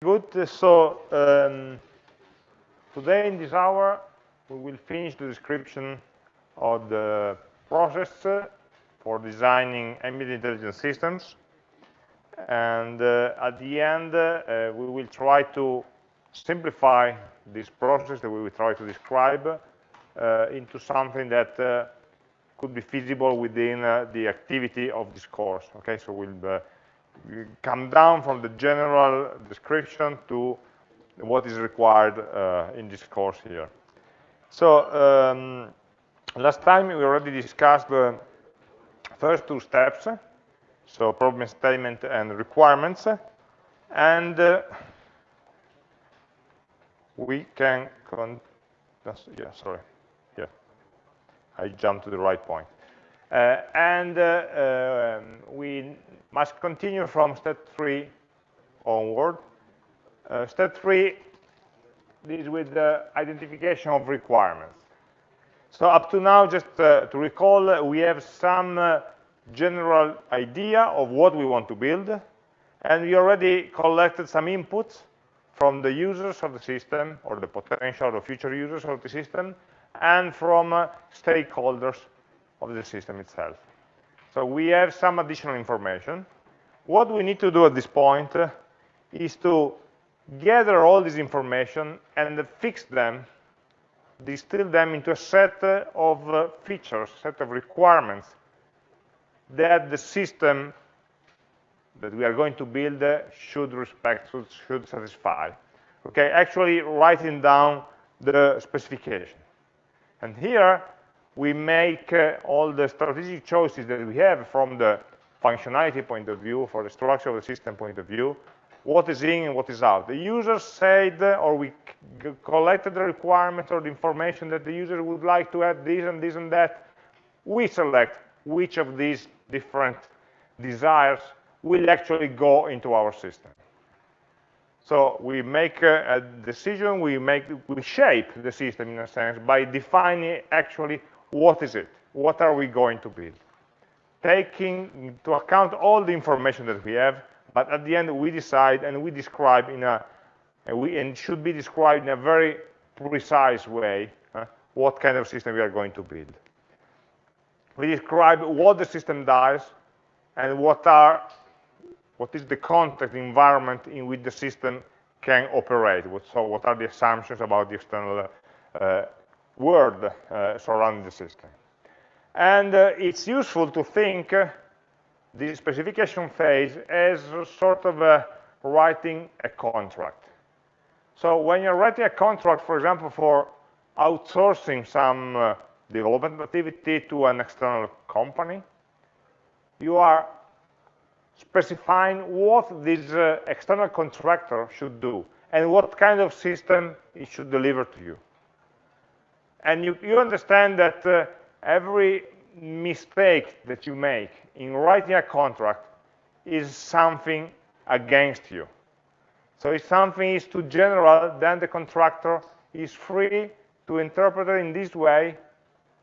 Good. So um, today in this hour, we will finish the description of the process for designing embedded intelligence systems. And uh, at the end, uh, we will try to simplify this process that we will try to describe uh, into something that uh, could be feasible within uh, the activity of this course. Okay, so we'll uh, come down from the general description to what is required uh, in this course here. So um, last time we already discussed the first two steps, so problem statement and requirements, and uh, we can, yeah, sorry, yeah, I jumped to the right point. Uh, and uh, um, we must continue from step three onward. Uh, step three deals with the identification of requirements. So up to now, just uh, to recall, we have some uh, general idea of what we want to build, and we already collected some inputs from the users of the system, or the potential or future users of the system, and from uh, stakeholders of the system itself. So we have some additional information. What we need to do at this point uh, is to gather all this information and fix them, distill them into a set of uh, features, set of requirements that the system that we are going to build uh, should respect, should, should satisfy. Okay, actually writing down the specification. And here we make uh, all the strategic choices that we have from the functionality point of view, for the structure of the system point of view, what is in and what is out. The user said, uh, or we collected the requirements or the information that the user would like to add this and this and that. We select which of these different desires will actually go into our system. So we make a, a decision, we make, we shape the system in a sense by defining actually what is it? What are we going to build? Taking into account all the information that we have, but at the end we decide and we describe in a, and, we, and should be described in a very precise way uh, what kind of system we are going to build. We describe what the system does and what are what is the context environment in which the system can operate. So what are the assumptions about the external uh, world uh, surrounding the system. And uh, it's useful to think uh, the specification phase as sort of writing a contract. So when you're writing a contract, for example, for outsourcing some uh, development activity to an external company, you are specifying what this uh, external contractor should do and what kind of system it should deliver to you. And you, you understand that uh, every mistake that you make in writing a contract is something against you. So if something is too general, then the contractor is free to interpret it in this way,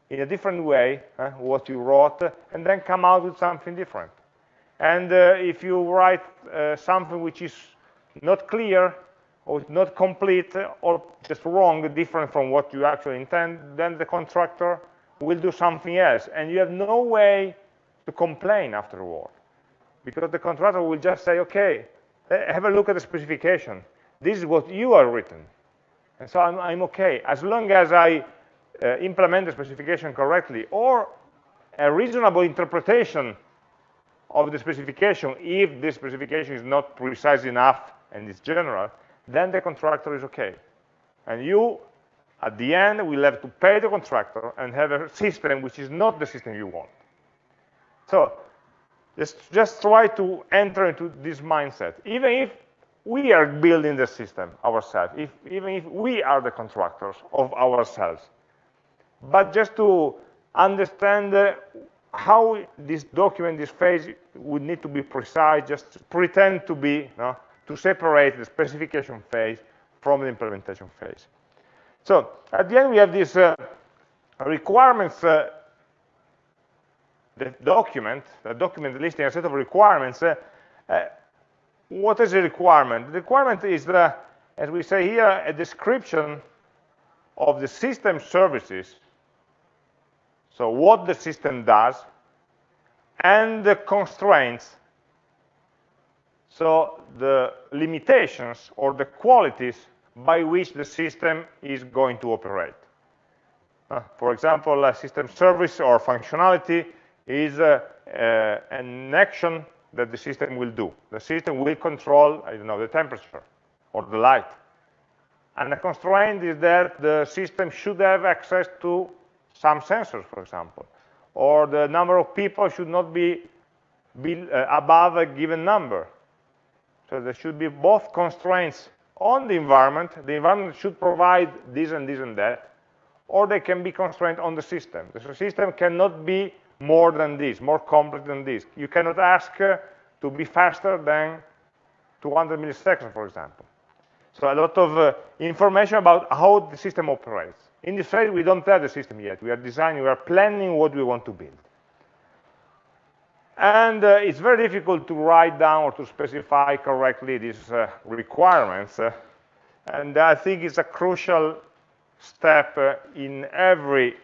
in a different way, uh, what you wrote, and then come out with something different. And uh, if you write uh, something which is not clear, or it's not complete or just wrong, different from what you actually intend, then the contractor will do something else. And you have no way to complain afterward. Because the contractor will just say, okay, eh, have a look at the specification. This is what you are written. And so I'm, I'm okay. As long as I uh, implement the specification correctly, or a reasonable interpretation of the specification, if the specification is not precise enough and is general, then the contractor is okay. And you, at the end, will have to pay the contractor and have a system which is not the system you want. So just, just try to enter into this mindset. Even if we are building the system ourselves, if, even if we are the contractors of ourselves. But just to understand uh, how this document, this phase would need to be precise, just pretend to be no, to separate the specification phase from the implementation phase. So at the end, we have this uh, requirements uh, the document, the document listing a set of requirements, uh, uh, what is a requirement? The requirement is, the, as we say here, a description of the system services, so what the system does, and the constraints, so the limitations or the qualities by which the system is going to operate. Uh, for example, a system service or functionality is uh, uh, an action that the system will do. The system will control, I don't know, the temperature or the light. And the constraint is that the system should have access to some sensors, for example, or the number of people should not be, be uh, above a given number. So there should be both constraints on the environment. The environment should provide this and this and that, or they can be constrained on the system. The system cannot be more than this, more complex than this. You cannot ask uh, to be faster than 200 milliseconds, for example. So a lot of uh, information about how the system operates. In this phase, we don't have the system yet. We are designing, we are planning what we want to build. And uh, it's very difficult to write down or to specify correctly these uh, requirements. Uh, and I think it's a crucial step uh, in every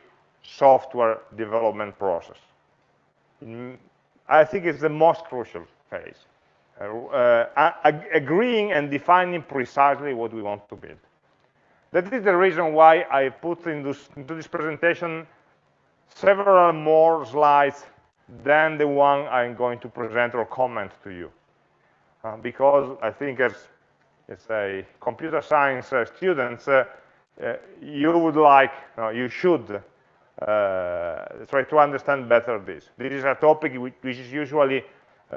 software development process. In, I think it's the most crucial phase. Uh, agreeing and defining precisely what we want to build. That is the reason why I put in this, into this presentation several more slides than the one I'm going to present or comment to you. Uh, because I think as, as a computer science uh, students, uh, uh you would like, you should uh, try to understand better this. This is a topic which, which is usually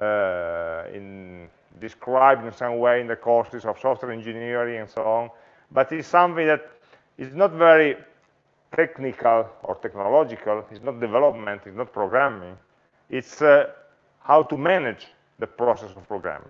uh, in, described in some way in the courses of software engineering and so on, but it's something that is not very technical or technological, it's not development, it's not programming, it's uh, how to manage the process of programming.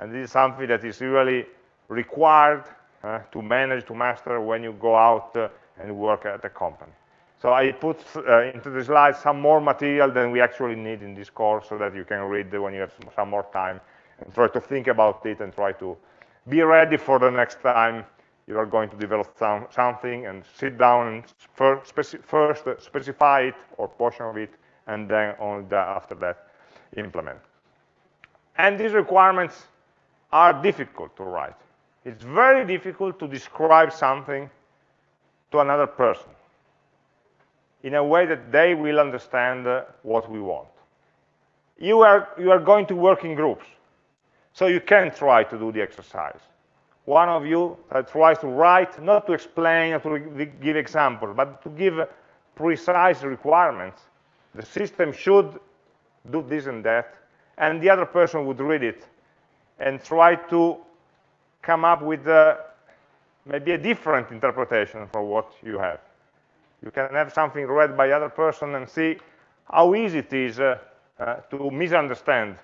And this is something that is really required uh, to manage, to master when you go out uh, and work at a company. So I put uh, into the slides some more material than we actually need in this course so that you can read when you have some more time and try to think about it and try to be ready for the next time you are going to develop some, something and sit down and first specify it or portion of it and then only after that implement. And these requirements are difficult to write. It's very difficult to describe something to another person in a way that they will understand uh, what we want. You are, you are going to work in groups, so you can try to do the exercise. One of you uh, tries to write, not to explain or to give examples, but to give precise requirements. The system should do this and that, and the other person would read it and try to come up with uh, maybe a different interpretation for what you have. You can have something read by the other person and see how easy it is uh, uh, to misunderstand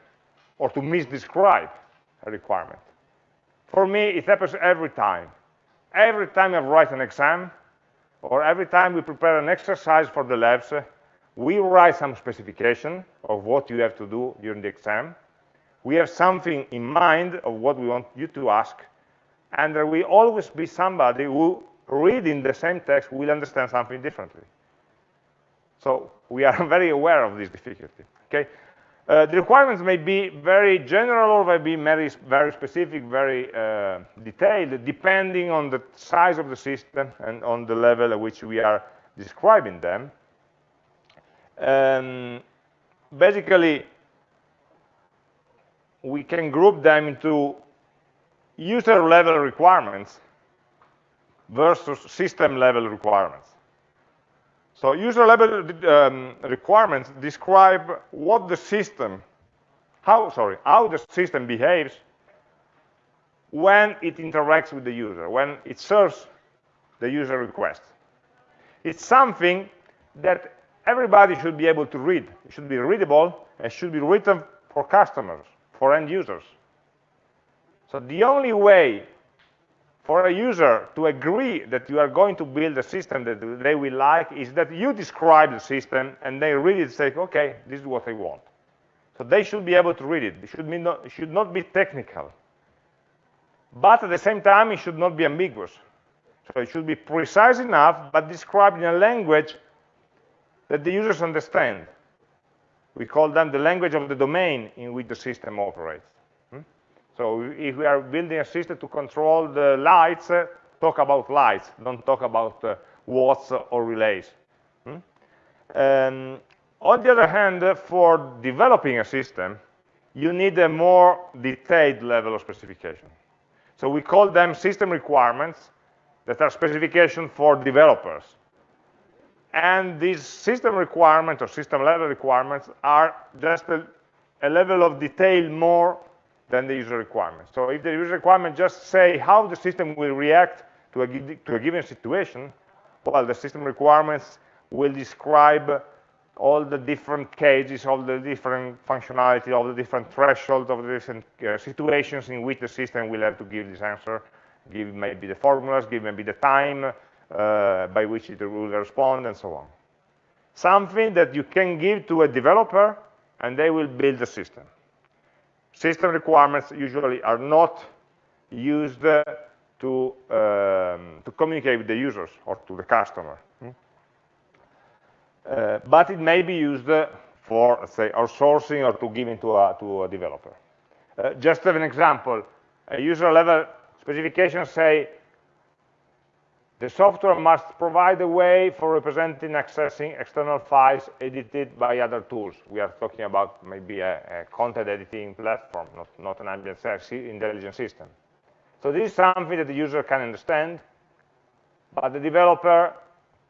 or to misdescribe a requirement. For me, it happens every time. Every time I write an exam, or every time we prepare an exercise for the labs, uh, we write some specification of what you have to do during the exam. We have something in mind of what we want you to ask, and there will always be somebody who reading the same text will understand something differently. So we are very aware of this difficulty. Okay, uh, the requirements may be very general or may be very, very specific, very uh, detailed, depending on the size of the system and on the level at which we are describing them. Um, basically, we can group them into user level requirements versus system level requirements. So user level um, requirements describe what the system, how, sorry, how the system behaves when it interacts with the user, when it serves the user request. It's something that everybody should be able to read. It should be readable and should be written for customers, for end users. So the only way for a user to agree that you are going to build a system that they will like is that you describe the system and they read it and say, okay, this is what I want. So they should be able to read it. It should, not, it should not be technical. But at the same time, it should not be ambiguous. So it should be precise enough, but described in a language that the users understand. We call them the language of the domain in which the system operates. Hmm? So if we are building a system to control the lights, uh, talk about lights, don't talk about uh, watts or relays. Hmm? Um, on the other hand, uh, for developing a system, you need a more detailed level of specification. So we call them system requirements that are specifications for developers. And these system requirements or system level requirements are just a, a level of detail more than the user requirements. So if the user requirements just say how the system will react to a, to a given situation, well, the system requirements will describe all the different cases, all the different functionality, all the different thresholds of the different uh, situations in which the system will have to give this answer, give maybe the formulas, give maybe the time, uh, by which it will respond, and so on. Something that you can give to a developer, and they will build the system. System requirements usually are not used to, um, to communicate with the users or to the customer. Hmm? Uh, but it may be used for, say, outsourcing or to give into a, to a developer. Uh, just as an example, a user level specification say the software must provide a way for representing accessing external files edited by other tools. We are talking about maybe a, a content editing platform, not, not an ambient intelligent system. So this is something that the user can understand, but the developer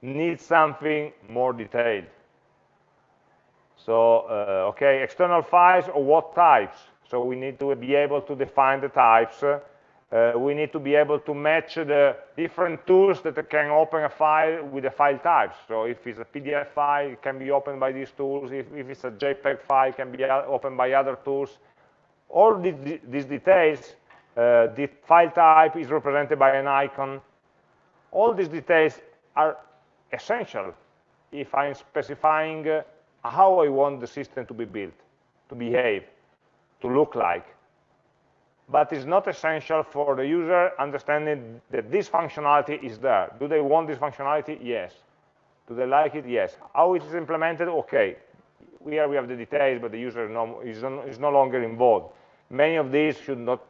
needs something more detailed. So, uh, okay, external files or what types? So we need to be able to define the types uh, uh, we need to be able to match the different tools that can open a file with the file types. So if it's a PDF file, it can be opened by these tools. If, if it's a JPEG file, it can be opened by other tools. All these, these details, uh, the file type is represented by an icon. All these details are essential if I'm specifying uh, how I want the system to be built, to behave, to look like but it's not essential for the user understanding that this functionality is there. Do they want this functionality? Yes. Do they like it? Yes. How it is implemented? Okay. Here we have the details, but the user no, is, no, is no longer involved. Many of these should not,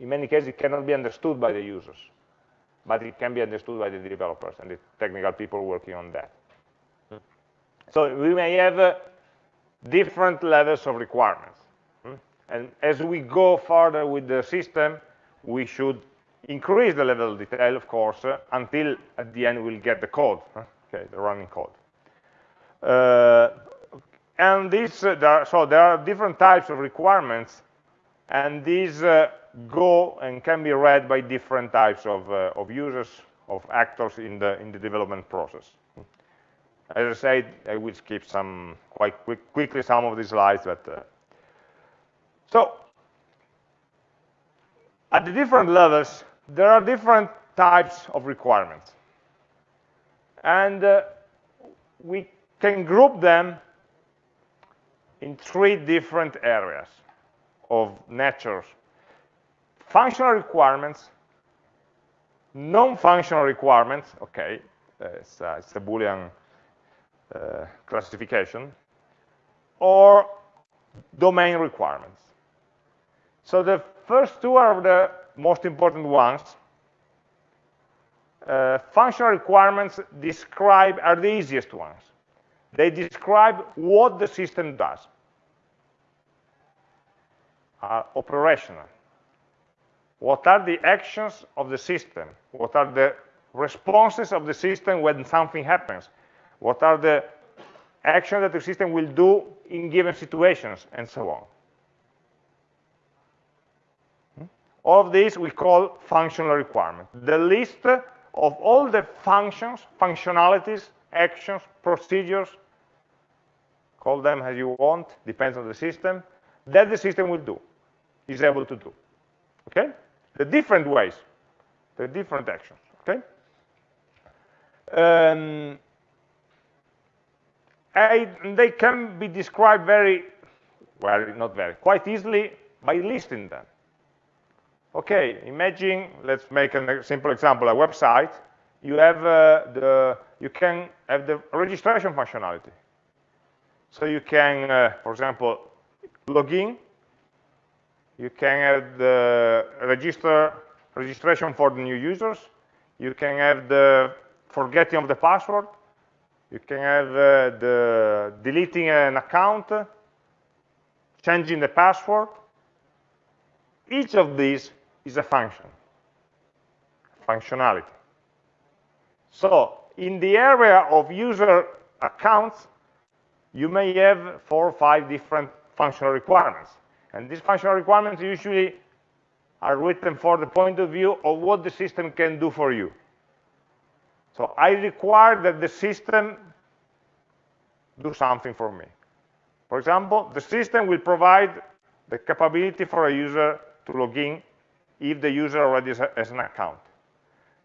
in many cases, it cannot be understood by the users, but it can be understood by the developers and the technical people working on that. So we may have uh, different levels of requirements. And as we go further with the system, we should increase the level of detail, of course, uh, until at the end we'll get the code, okay, the running code. Uh, and these, uh, there are, so there are different types of requirements, and these uh, go and can be read by different types of, uh, of users, of actors in the, in the development process. As I said, I will skip some quite quick, quickly some of these slides, but uh, so at the different levels, there are different types of requirements. And uh, we can group them in three different areas of nature. Functional requirements, non-functional requirements, okay, uh, it's, uh, it's, a Boolean uh, classification, or domain requirements. So the first two are the most important ones. Uh, functional requirements describe are the easiest ones. They describe what the system does. Are operational. What are the actions of the system? What are the responses of the system when something happens? What are the actions that the system will do in given situations, and so on. All of these we call functional requirements. The list of all the functions, functionalities, actions, procedures, call them as you want, depends on the system, that the system will do, is able to do. Okay? The different ways, the different actions. Okay? Um, I, they can be described very well, not very, quite easily by listing them. Okay, imagine, let's make a simple example, a website. You have uh, the, you can have the registration functionality. So you can, uh, for example, log in. You can have the register registration for the new users. You can have the forgetting of the password. You can have uh, the deleting an account, changing the password. Each of these is a function, functionality. So in the area of user accounts, you may have four or five different functional requirements. And these functional requirements usually are written for the point of view of what the system can do for you. So I require that the system do something for me. For example, the system will provide the capability for a user to log in if the user already has an account.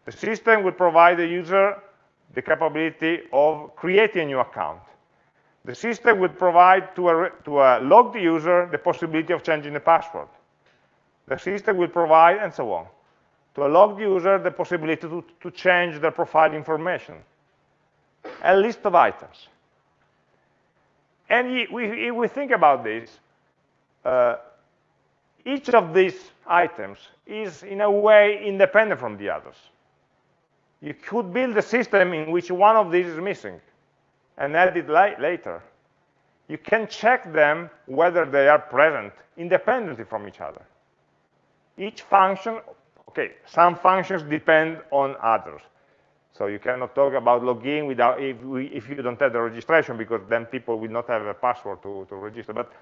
The system will provide the user the capability of creating a new account. The system will provide to a, to a logged user the possibility of changing the password. The system will provide, and so on, to a logged user the possibility to, to change their profile information. A list of items. And if we think about this, uh, each of these items is in a way independent from the others. You could build a system in which one of these is missing and add it later. You can check them whether they are present independently from each other. Each function, okay, some functions depend on others. So you cannot talk about login without if, we, if you don't have the registration because then people will not have a password to, to register. But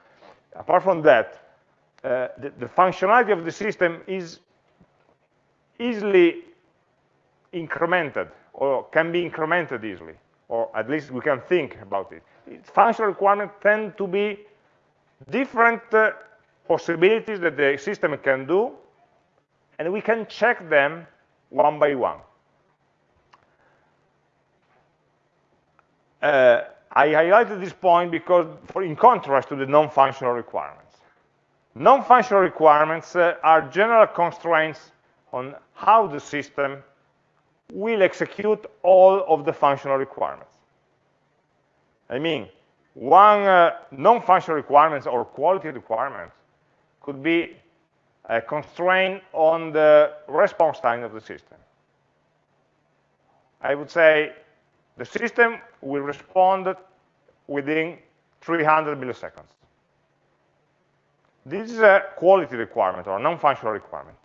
apart from that, the, the, functionality of the system is easily incremented or can be incremented easily, or at least we can think about it. Functional requirements tend to be different uh, possibilities that the system can do, and we can check them one by one. Uh, I highlighted this point because, for, in contrast to the non-functional requirements. Non-functional requirements uh, are general constraints on how the system will execute all of the functional requirements. I mean, one uh, non-functional requirements or quality requirement could be a constraint on the response time of the system. I would say the system will respond within 300 milliseconds. This is a quality requirement or a non-functional requirement.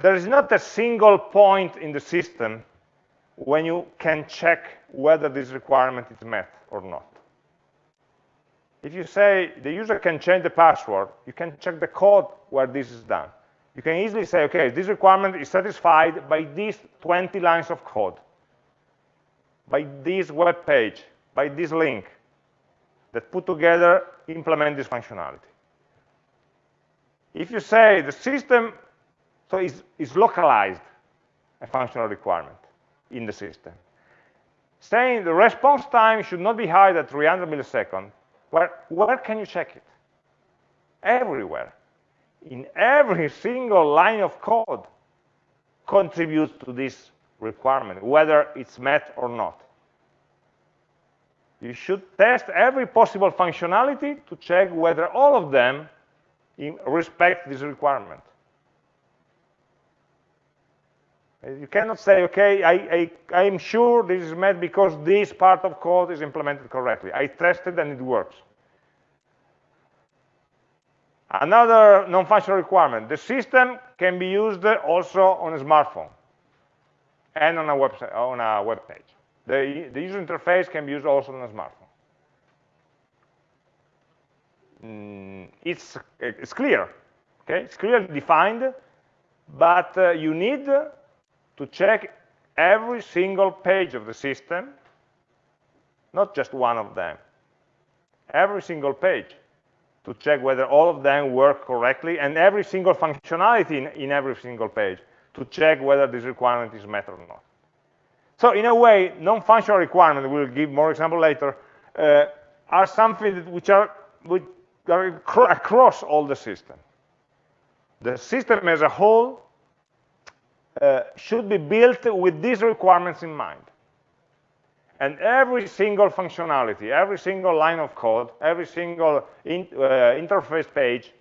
There is not a single point in the system when you can check whether this requirement is met or not. If you say the user can change the password, you can check the code where this is done. You can easily say, okay, this requirement is satisfied by these 20 lines of code, by this web page, by this link that put together implement this functionality. If you say the system so is, is localized a functional requirement in the system. Saying the response time should not be higher than 300 milliseconds, where, where can you check it? Everywhere. In every single line of code contributes to this requirement, whether it's met or not. You should test every possible functionality to check whether all of them respect this requirement. You cannot say, okay, I, I, am sure this is met because this part of code is implemented correctly. I tested and it works. Another non-functional requirement, the system can be used also on a smartphone and on a website, on a web page. The, the user interface can be used also on a smartphone. Mm, it's, it's clear, okay? It's clearly defined, but uh, you need to check every single page of the system, not just one of them, every single page to check whether all of them work correctly and every single functionality in, in every single page to check whether this requirement is met or not. So in a way, non-functional requirements, we'll give more example later, uh, are something which are which across all the system. The system as a whole uh, should be built with these requirements in mind. And every single functionality, every single line of code, every single in, uh, interface page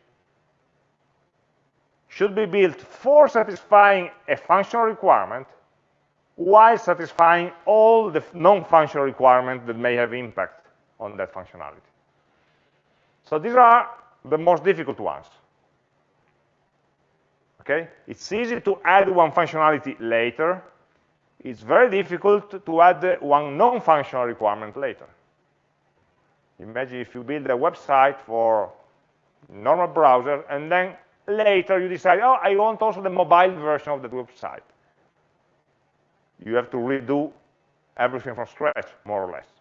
should be built for satisfying a functional requirement while satisfying all the non-functional requirements that may have impact on that functionality. So these are the most difficult ones. Okay? It's easy to add one functionality later. It's very difficult to add one non-functional requirement later. Imagine if you build a website for normal browser, and then later you decide, oh, I want also the mobile version of the website. You have to redo everything from scratch, more or less.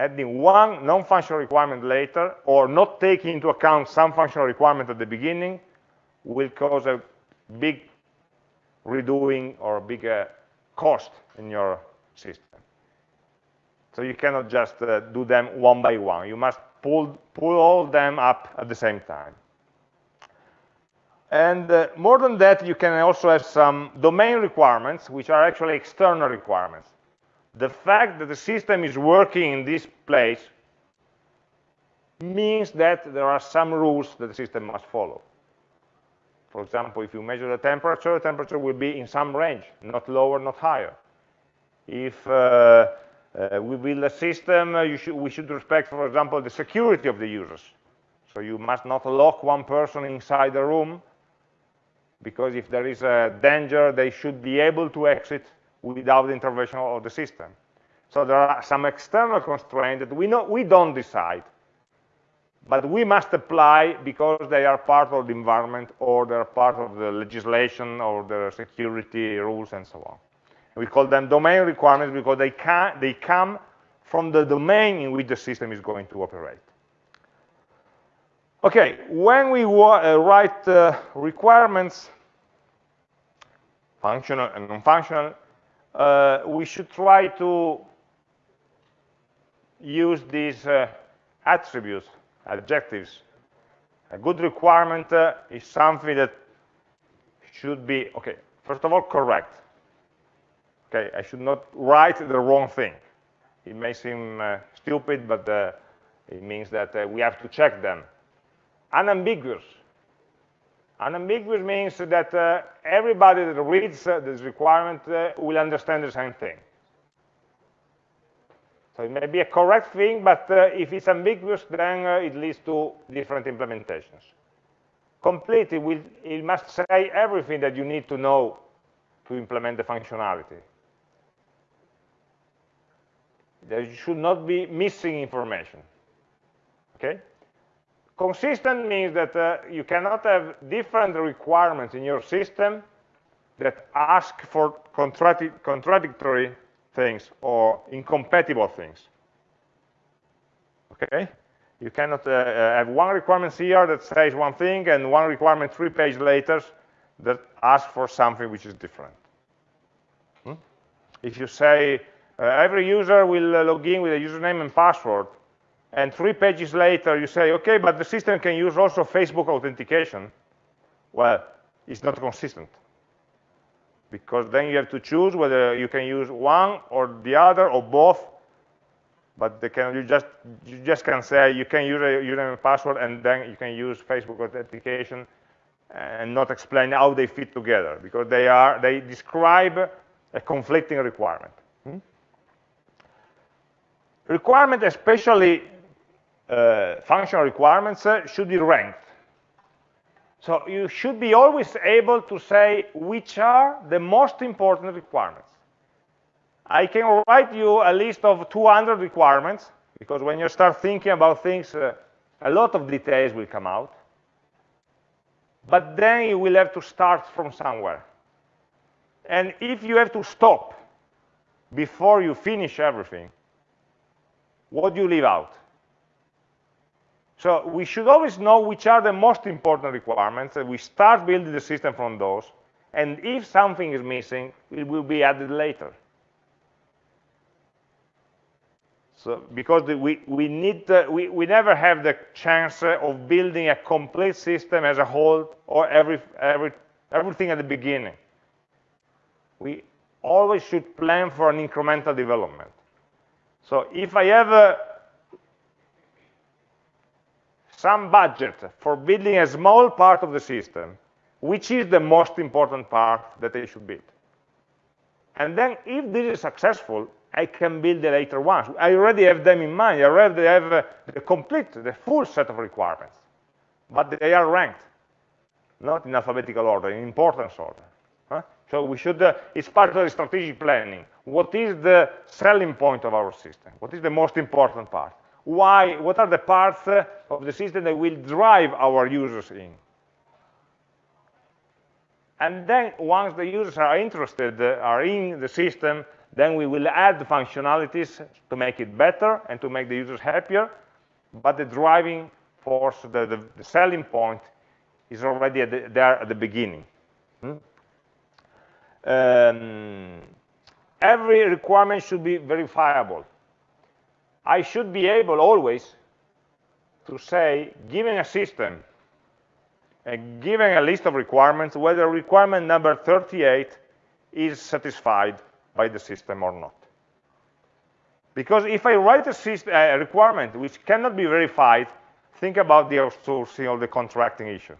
Adding one non-functional requirement later, or not taking into account some functional requirement at the beginning, will cause a big redoing or big cost in your system. So you cannot just uh, do them one by one. You must pull, pull all them up at the same time. And uh, more than that, you can also have some domain requirements, which are actually external requirements. The fact that the system is working in this place means that there are some rules that the system must follow. For example, if you measure the temperature, the temperature will be in some range, not lower, not higher. If uh, uh, we build a system, uh, should, we should respect, for example, the security of the users. So you must not lock one person inside the room, because if there is a danger, they should be able to exit without the intervention of the system. So there are some external constraints that we, know, we don't decide but we must apply because they are part of the environment or they're part of the legislation or the security rules and so on. We call them domain requirements because they, can, they come from the domain in which the system is going to operate. Okay, when we uh, write uh, requirements, functional and non-functional, uh, we should try to use these uh, attributes adjectives. A good requirement uh, is something that should be, okay, first of all, correct. Okay, I should not write the wrong thing. It may seem uh, stupid, but uh, it means that we have to check them. Unambiguous. Unambiguous means that uh, everybody that reads uh, this requirement will understand the same thing. So it may be a correct thing, but uh, if it's ambiguous, then uh, it leads to different implementations. Complete, it, will, it must say everything that you need to know to implement the functionality. There should not be missing information. Okay? Consistent means that uh, you cannot have different requirements in your system that ask for contradictory things or incompatible things. Okay? You cannot uh, uh, have one requirement here that says one thing and one requirement three pages later that asks for something which is different. Hmm? If you say uh, every user will uh, log in with a username and password, and three pages later you say, okay, but the system can use also Facebook authentication, well, it's not consistent because then you have to choose whether you can use one or the other or both but can, you just you just can say you can use a username and password and then you can use Facebook authentication and not explain how they fit together because they are they describe a conflicting requirement. Hmm? Requirement, especially functional requirements, uh, should be ranked. So you should be always able to say which are the most important requirements. I can write you a list of 200 requirements, because when you start thinking about things, uh, a lot of details will come out. But then you will have to start from somewhere. And if you have to stop before you finish everything, what do you leave out? So we should always know which are the most important requirements, and we start building the system from those. And if something is missing, it will be added later. So because the, we, we, need, we, we never have the chance of building a complete system as a whole or every, every, everything at the beginning. We always should plan for an incremental development. So if I have a, some budget for building a small part of the system, which is the most important part that I should build. And then if this is successful, I can build the later ones. I already have them in mind. I already have uh, the complete, the full set of requirements. But they are ranked, not in alphabetical order, in importance order. Huh? So we should, uh, it's part of the strategic planning. What is the selling point of our system? What is the most important part? Why, what are the parts of the system that will drive our users in? And then once the users are interested, uh, are in the system, then we will add the functionalities to make it better and to make the users happier. But the driving force, the, the, the selling point, is already at the, there at the beginning. Hmm? Um, every requirement should be verifiable. I should be able always to say, given a system, uh, given a list of requirements, whether requirement number 38 is satisfied by the system or not. Because if I write a, system, a requirement which cannot be verified, think about the outsourcing or the contracting issue.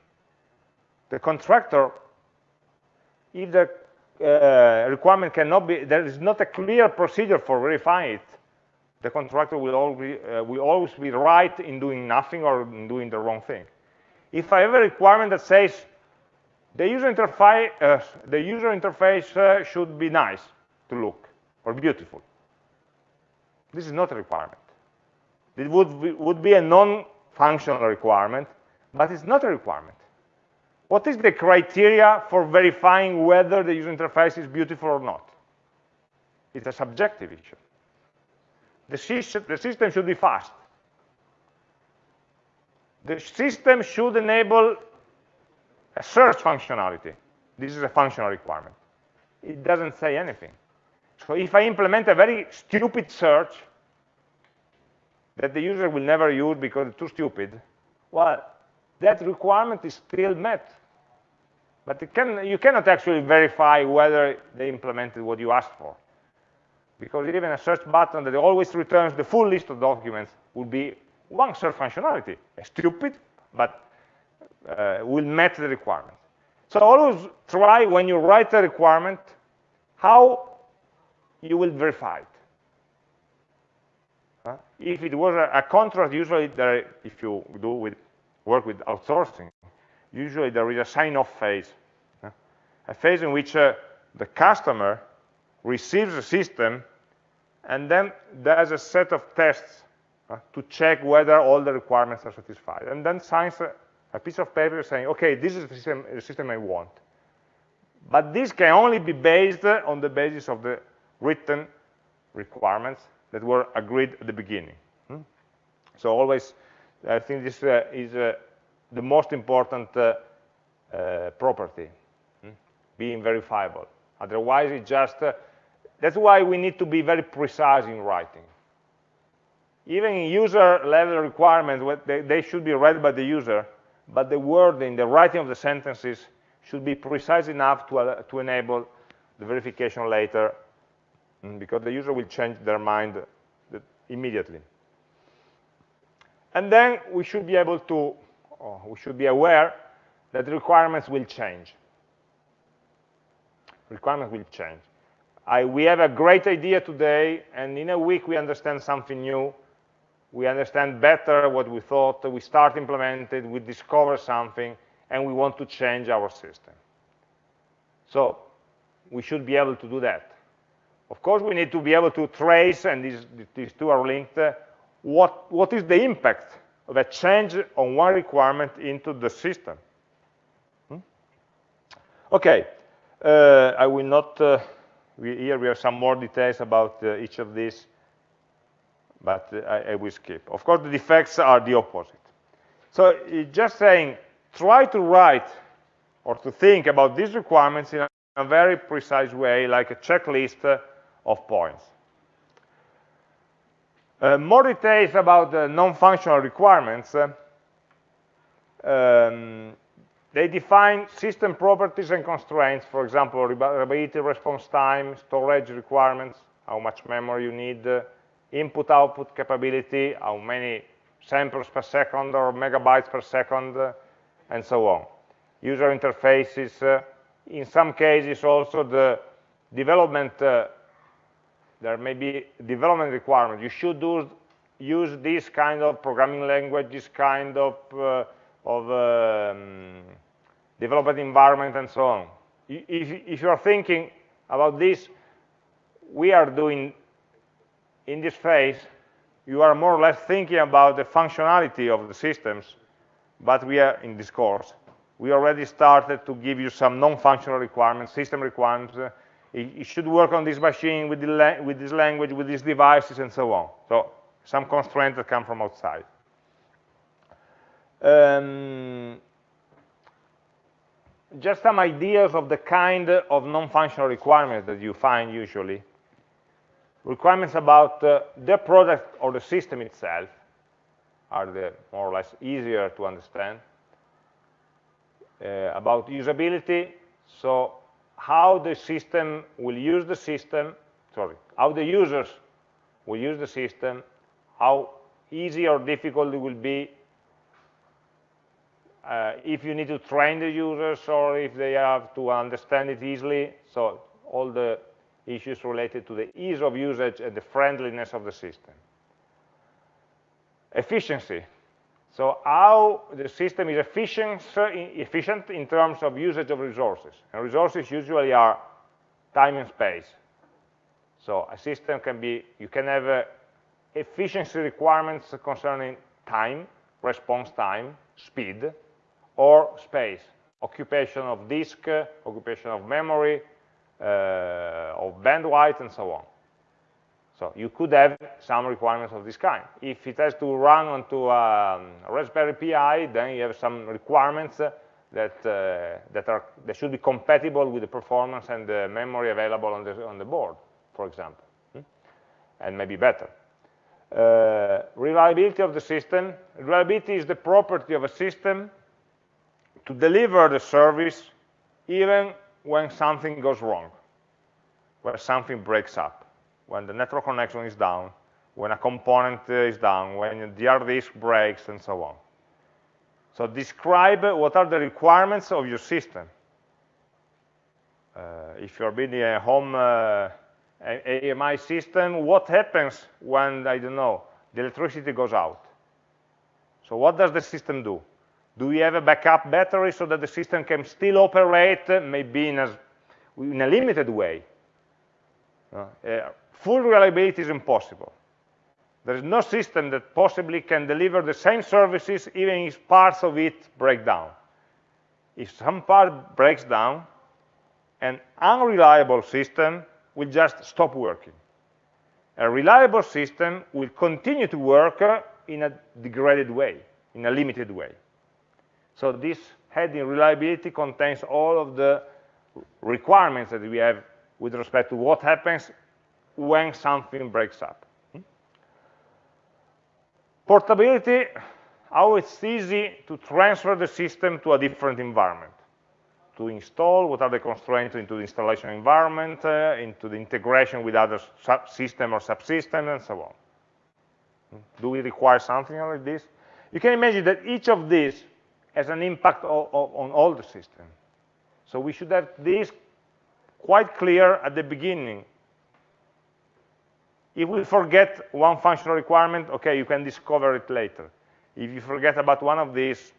The contractor, if the uh, requirement cannot be, there is not a clear procedure for verifying it, the contractor will always, uh, will always be right in doing nothing or in doing the wrong thing. If I have a requirement that says the user interface, uh, the user interface uh, should be nice, to look or beautiful. This is not a requirement. It would be, would be a non-functional requirement, but it's not a requirement. What is the criteria for verifying whether the user interface is beautiful or not? It's a subjective issue. The system, the system should be fast. The system should enable a search functionality. This is a functional requirement. It doesn't say anything. So if I implement a very stupid search that the user will never use because it's too stupid, well, that requirement is still met. But can, you cannot actually verify whether they implemented what you asked for. Because even a search button that always returns the full list of documents would be one search functionality. Stupid, but uh, will met the requirement. So always try when you write a requirement, how you will verify it. Uh, if it was a, a contract, usually there, if you do with work with outsourcing, usually there is a sign-off phase, uh, a phase in which uh, the customer receives the system and then does a set of tests uh, to check whether all the requirements are satisfied, and then signs a, a piece of paper saying, okay, this is the system, the system I want. But this can only be based on the basis of the written requirements that were agreed at the beginning. Hmm? So always, I think this uh, is uh, the most important uh, uh property, hmm? being verifiable. Otherwise, it just, uh, that's why we need to be very precise in writing. Even in user level requirements, they, should be read by the user, but the wording, the writing of the sentences should be precise enough to, uh, to enable the verification later Mm, because the user will change their mind immediately. And then we should be able to, oh, we should be aware that the requirements will change. Requirements will change. I, we have a great idea today, and in a week we understand something new. We understand better what we thought, we start implementing, we discover something, and we want to change our system. So we should be able to do that. Of course, we need to be able to trace, and these, these two are linked, uh, what, what is the impact of a change on one requirement into the system. Hmm? Okay, uh, I will not, uh, we, here we have some more details about uh, each of these, but uh, I, I, will skip. Of course, the defects are the opposite. So just saying, try to write or to think about these requirements in a, a very precise way, like a checklist uh, of points. Uh, more details about the non-functional requirements. Uh, um, they define system properties and constraints, for example, reliability, response time, storage requirements, how much memory you need, input-output capability, how many samples per second or megabytes per second, and so on. User interfaces, uh, in some cases also the development, uh, there may be development requirements. You should do, use this kind of programming language, this kind of, uh, of um, development environment, and so on. If, if you're thinking about this, we are doing, in this phase, you are more or less thinking about the functionality of the systems, but we are in this course. We already started to give you some non-functional requirements, system requirements. It, should work on this machine with, with this language, with these devices, and so on. So some constraints that come from outside. Um, just some ideas of the kind of non-functional requirements that you find usually requirements about uh, the product or the system itself are the more or less easier to understand. Uh, about usability, so how the system will use the system, sorry, how the users will use the system, how easy or difficult it will be uh, if you need to train the users or if they have to understand it easily. So all the issues related to the ease of usage and the friendliness of the system. Efficiency. So how the system is efficient, efficient in terms of usage of resources. And resources usually are time and space. So a system can be, you can have uh, efficiency requirements concerning time, response time, speed, or space, occupation of disk, occupation of memory, uh, of bandwidth and so on. So you could have some requirements of this kind. If it has to run onto a um, Raspberry Pi, then you have some requirements that uh, that are that should be compatible with the performance and the memory available on the on the board, for example, hmm? and maybe better. Uh, reliability of the system. Reliability is the property of a system to deliver the service even when something goes wrong, when something breaks up, when the network connection is down, when a component is down, when the hard disk breaks, and so on. So describe what are the requirements of your system. Uh, if you're building a home uh, AMI system, what happens when, I don't know, the electricity goes out? So what does the system do? Do we have a backup battery so that the system can still operate, maybe in a, in a limited way? Uh, full reliability is impossible. There is no system that possibly can deliver the same services even if parts of it break down. If some part breaks down, an unreliable system will just stop working. A reliable system will continue to work in a degraded way, in a limited way. So this heading reliability contains all of the requirements that we have with respect to what happens when something breaks up. Portability, how it's easy to transfer the system to a different environment, to install, what are the constraints into the installation environment, uh, into the integration with other system or subsystems, and so on. Do we require something like this? You can imagine that each of these has an impact on all the system. So we should have this quite clear at the beginning. If we forget one functional requirement, okay, you can discover it later. If you forget about one of these,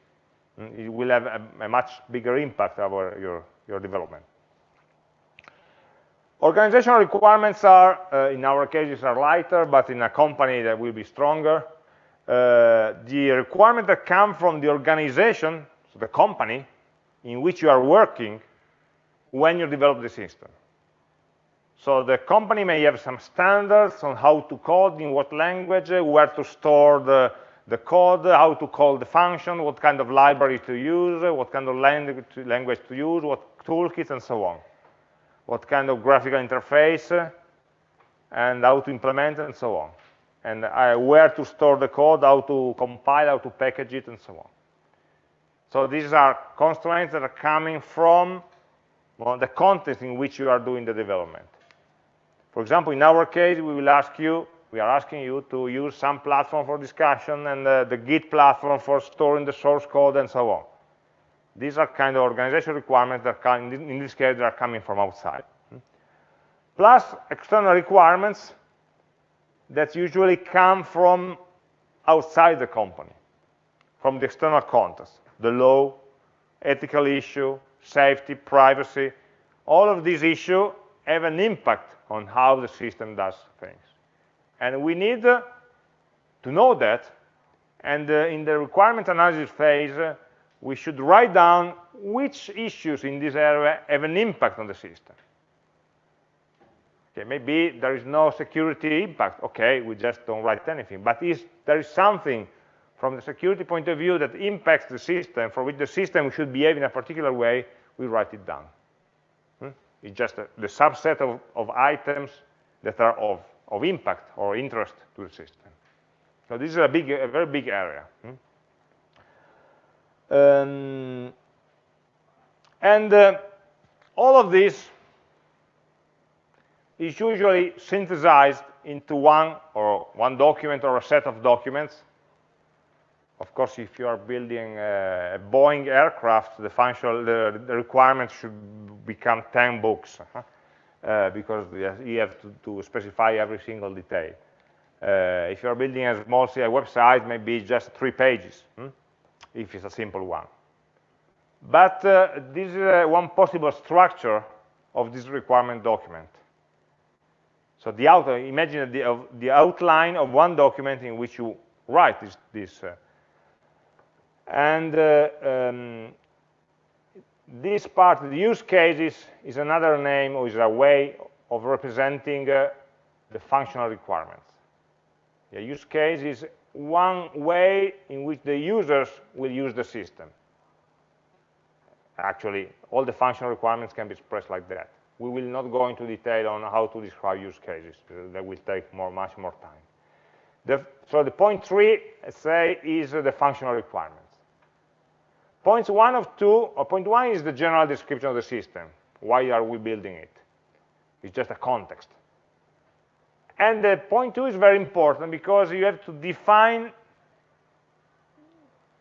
mm, it will have a, a much bigger impact over your, your development. Organizational requirements are, uh, in our cases, are lighter, but in a company that will be stronger. Uh, the requirements that come from the organization, so the company, in which you are working when you develop the system. So the company may have some standards on how to code, in what language, uh, where to store the, the code, how to call the function, what kind of library to use, uh, what kind of language to, language to use, what toolkits, and so on. What kind of graphical interface, uh, and how to implement, and so on. And uh, where to store the code, how to compile, how to package it, and so on. So these are constraints that are coming from well, the context in which you are doing the development. For example, in our case, we will ask you, we are asking you to use some platform for discussion and uh, the Git platform for storing the source code and so on. These are kind of organizational requirements that come, in this case, are coming from outside. Plus external requirements that usually come from outside the company, from the external context, the law, ethical issue, safety, privacy, all of these issues have an impact on how the system does things. And we need uh, to know that, and uh, in the requirement analysis phase, uh, we should write down which issues in this area have an impact on the system. Okay, maybe there is no security impact. Okay, we just don't write anything. But is, there is something from the security point of view that impacts the system, for which the system should behave in a particular way, we write it down. Hmm? It's just a, the subset of, of items that are of, of impact or interest to the system. So this is a big, a very big area. Hmm? Um, and uh, all of this is usually synthesized into one or one document or a set of documents. Of course, if you are building a, Boeing aircraft, the functional the, the requirements should become 10 books huh? uh, because you have to, to, specify every single detail. Uh, if you are building a small CI website, maybe just three pages. Hmm? if it's a simple one. But uh, this is uh, one possible structure of this requirement document. So the out imagine the, uh, the, outline of one document in which you write this. this uh, and uh, um, this part, the use cases, is another name or is a way of representing uh, the functional requirements. The use case is one way in which the users will use the system. Actually, all the functional requirements can be expressed like that. We will not go into detail on how to describe use cases. That will take more, much more time. The, so the point three, say, is the functional requirements. Points one of two, or point one is the general description of the system. Why are we building it? It's just a context. And the point two is very important because you have to define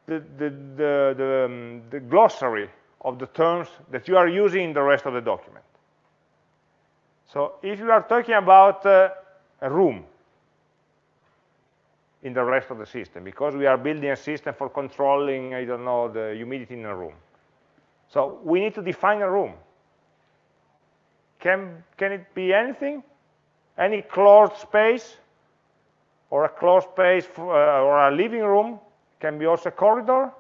the, the, the, the, um, the glossary of the terms that you are using in the rest of the document. So if you are talking about uh, a room in the rest of the system, because we are building a system for controlling, I don't know, the humidity in a room. So we need to define a room. Can, can it be anything? any closed space or a closed space for, uh, or a living room can be also a corridor,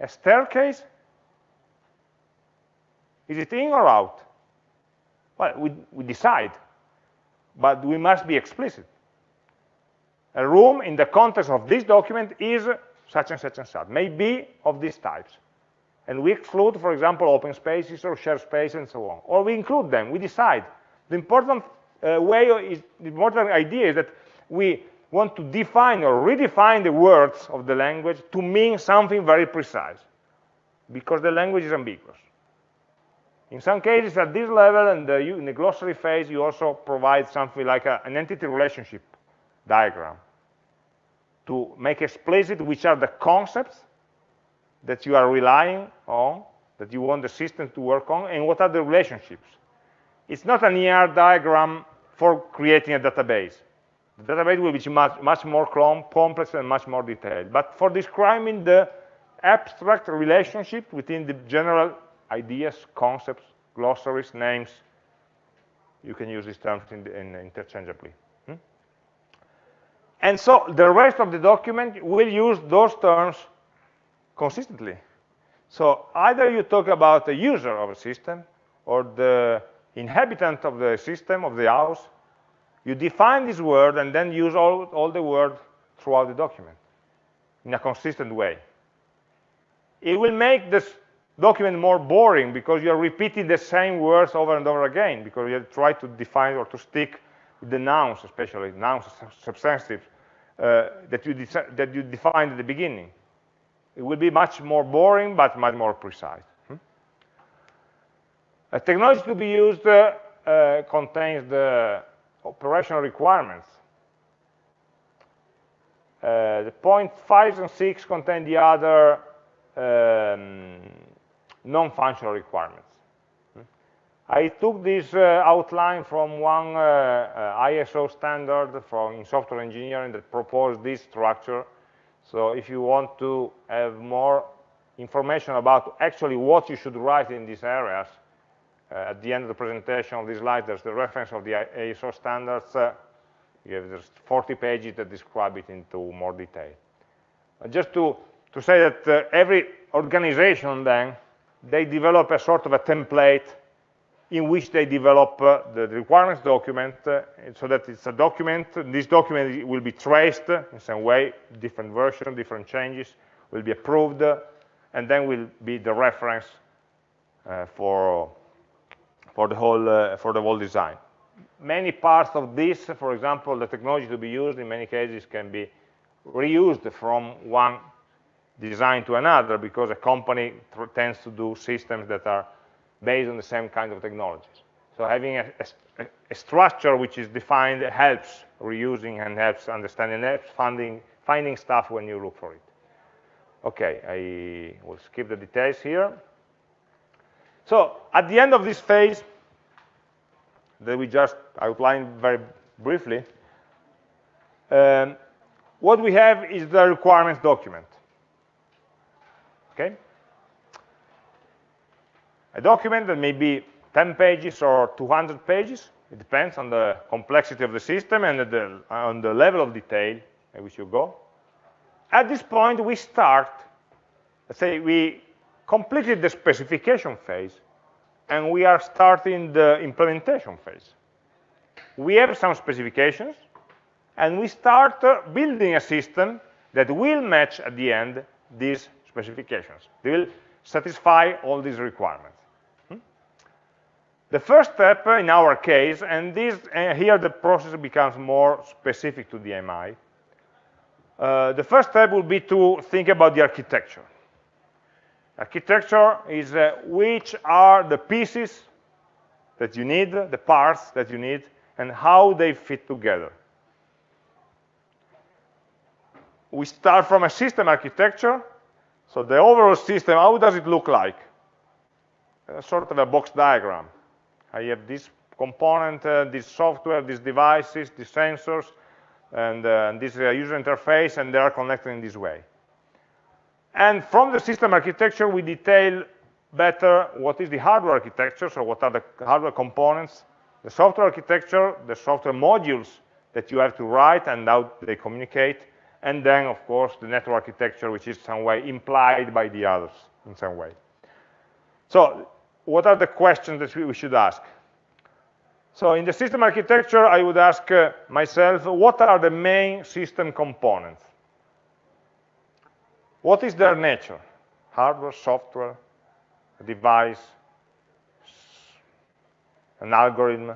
a staircase. Is it in or out? Well, we, we decide, but we must be explicit. A room in the context of this document is such and such and such, may be of these types. And we exclude, for example, open spaces or shared space and so on. Or we include them, we decide. The important uh, way is the important idea is that we want to define or redefine the words of the language to mean something very precise because the language is ambiguous. In some cases, at this level, and in the glossary phase, you also provide something like a, an entity relationship diagram to make explicit which are the concepts that you are relying on, that you want the system to work on, and what are the relationships. It's not an ER diagram for creating a database. The database will be much, much more complex and much more detailed. But for describing the abstract relationship within the general ideas, concepts, glossaries, names, you can use these terms in, in interchangeably. Hmm? And so the rest of the document will use those terms consistently. So either you talk about the user of a system or the inhabitant of the system, of the house, you define this word and then use all, all the words throughout the document in a consistent way. It will make this document more boring because you're repeating the same words over and over again because you try to define or to stick with the nouns especially, nouns substantives, uh, that, you that you defined at the beginning. It will be much more boring, but much more precise. Hmm? A technology to be used uh, uh, contains the operational requirements. Uh, the point 5 and 6 contain the other um, non-functional requirements. I took this uh, outline from one uh, uh, ISO standard from in software engineering that proposed this structure. So if you want to have more information about actually what you should write in these areas, uh, at the end of the presentation of this slide, there's the reference of the ISO standards. Uh, you have just 40 pages that describe it into more detail. just to, to say that uh, every organization then, they develop a sort of a template in which they develop uh, the requirements document uh, so that it's a document. This document will be traced in some way, different version, different changes will be approved, uh, and then will be the reference uh, for for the whole uh, for the whole design. Many parts of this, for example, the technology to be used in many cases can be reused from one design to another because a company tends to do systems that are based on the same kind of technologies. So having a, a, a structure which is defined helps reusing and helps understanding, helps finding, finding stuff when you look for it. Okay, I will skip the details here. So at the end of this phase, that we just outlined very briefly, um, what we have is the requirements document. Okay? a document that may be 10 pages or 200 pages. It depends on the complexity of the system and the, on the level of detail at which you go. At this point, we start, let's say we completed the specification phase, and we are starting the implementation phase. We have some specifications, and we start uh, building a system that will match at the end these specifications. They will satisfy all these requirements. The first step in our case, and this, uh, here the process becomes more specific to DMI, uh, the first step will be to think about the architecture. Architecture is uh, which are the pieces that you need, the parts that you need, and how they fit together. We start from a system architecture, so the overall system, how does it look like? A sort of a box diagram. I have this component, uh, this software, these devices, these sensors, and uh, this uh, user interface, and they are connected in this way. And from the system architecture, we detail better what is the hardware architecture, so what are the hardware components, the software architecture, the software modules that you have to write and how they communicate, and then, of course, the network architecture, which is some way implied by the others in some way. So what are the questions that we should ask? So in the system architecture, I would ask uh, myself, what are the main system components? What is their nature? Hardware, software, a device, an algorithm?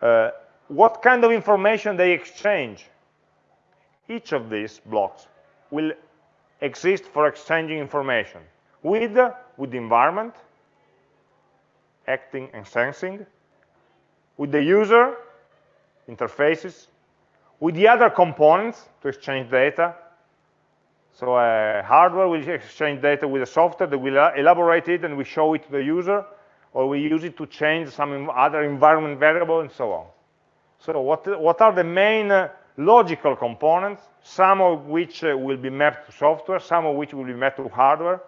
Uh, what kind of information they exchange? Each of these blocks will exist for exchanging information with, with the environment, acting and sensing, with the user, interfaces, with the other components to exchange data. So uh, hardware will exchange data with the software that will elaborate it and we show it to the user, or we use it to change some other environment variable and so on. So what, what are the main uh, logical components, some of which uh, will be mapped to software, some of which will be mapped to hardware,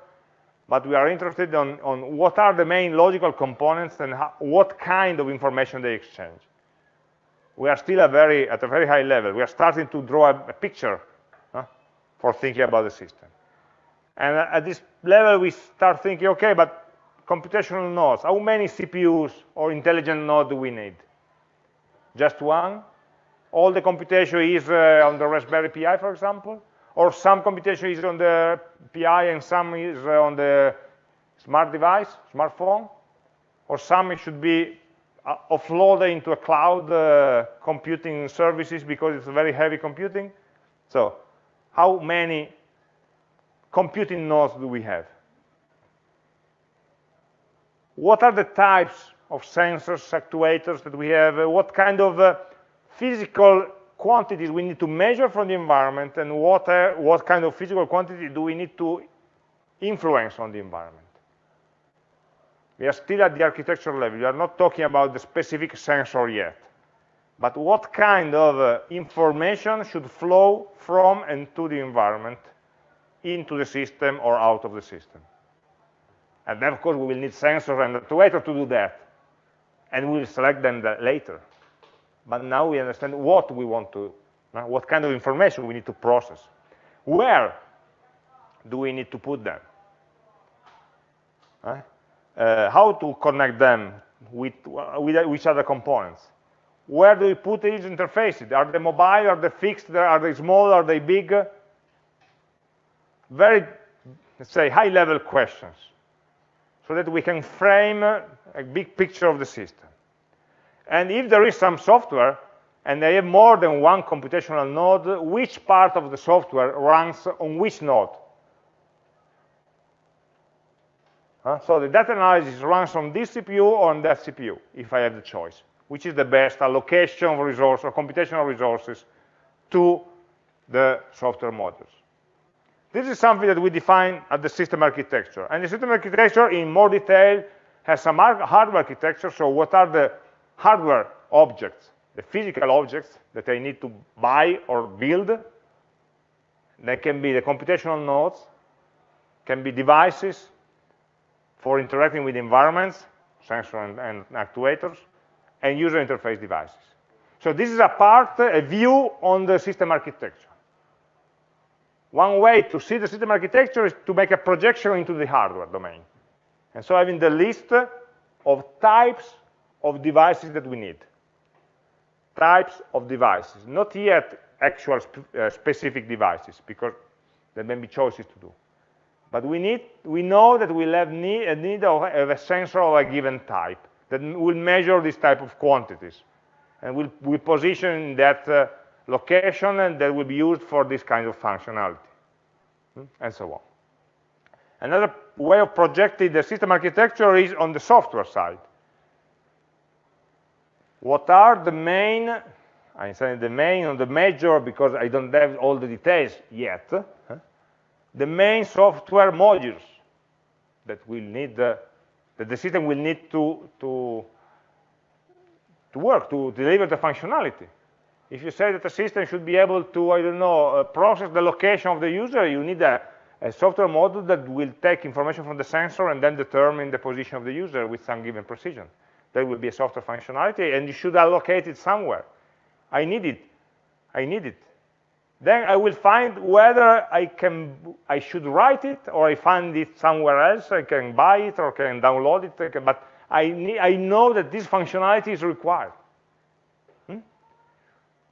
but we are interested on, on what are the main logical components and how, what kind of information they exchange. We are still a very, at a very high level. We are starting to draw a, a picture huh, for thinking about the system. And at this level, we start thinking, okay, but computational nodes, how many CPUs or intelligent nodes do we need? Just one? All the computation is uh, on the Raspberry Pi, for example? or some computation is on the PI and some is uh, on the smart device, smartphone, or some should be uh, offload into a cloud uh, computing services because it's very heavy computing. So how many computing nodes do we have? What are the types of sensors, actuators that we have? What kind of uh, physical quantities we need to measure from the environment and what, uh, what kind of physical quantity do we need to influence on the environment? We are still at the architecture level. We are not talking about the specific sensor yet. But what kind of uh, information should flow from and to the environment into the system or out of the system? And then, of course, we will need sensors and actuators to do that. And we'll select them later. But now we understand what we want to, uh, what kind of information we need to process. Where do we need to put them? Uh, uh, how to connect them with, with which other components. Where do we put these interfaces? Are they mobile? Are they fixed? Are they small? Are they big? Very, let's say, high-level questions so that we can frame a big picture of the system. And if there is some software, and they have more than one computational node, which part of the software runs on which node? Uh, so the data analysis runs on this CPU or on that CPU, if I have the choice, which is the best allocation of resources or computational resources to the software modules. This is something that we define at the system architecture. And the system architecture, in more detail, has some hardware architecture. So what are the hardware objects, the physical objects that I need to buy or build? They can be the computational nodes, can be devices, for interacting with environments, sensors and, and actuators, and user interface devices. So this is a part, a view on the system architecture. One way to see the system architecture is to make a projection into the hardware domain. And so having the list of types of devices that we need. Types of devices, not yet actual sp uh, specific devices, because there may be choices to do. But we, need, we know that we'll have need, a need of, a sensor of a given type that will measure this type of quantities. And we'll, we'll position in that uh, location and that will be used for this kind of functionality, hmm, and so on. Another way of projecting the system architecture is on the software side. What are the main, I'm saying the main or the major because I don't have all the details yet, the main software modules that will need uh, that the system will need to to to work to deliver the functionality. If you say that the system should be able to, I don't know, uh, process the location of the user, you need a, a software module that will take information from the sensor and then determine the position of the user with some given precision. That will be a software functionality, and you should allocate it somewhere. I need it. I need it. Then I will find whether I can, I should write it or I find it somewhere else. I can buy it or can download it. Can, but I, need, I know that this functionality is required. Hmm?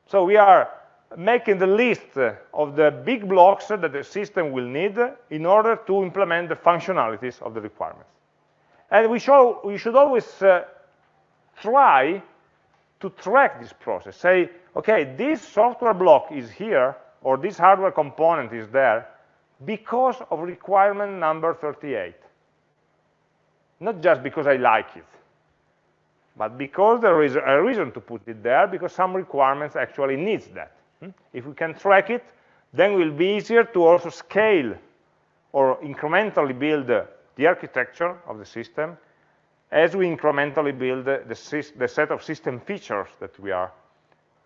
So we are making the list of the big blocks that the system will need in order to implement the functionalities of the requirements. And we, show, we should always uh, try to track this process. Say, okay, this software block is here, or this hardware component is there, because of requirement number 38. Not just because I like it, but because there is a reason to put it there, because some requirements actually needs that. Hmm? If we can track it, then it will be easier to also scale or incrementally build the architecture of the system as we incrementally build the, the set of system features that we are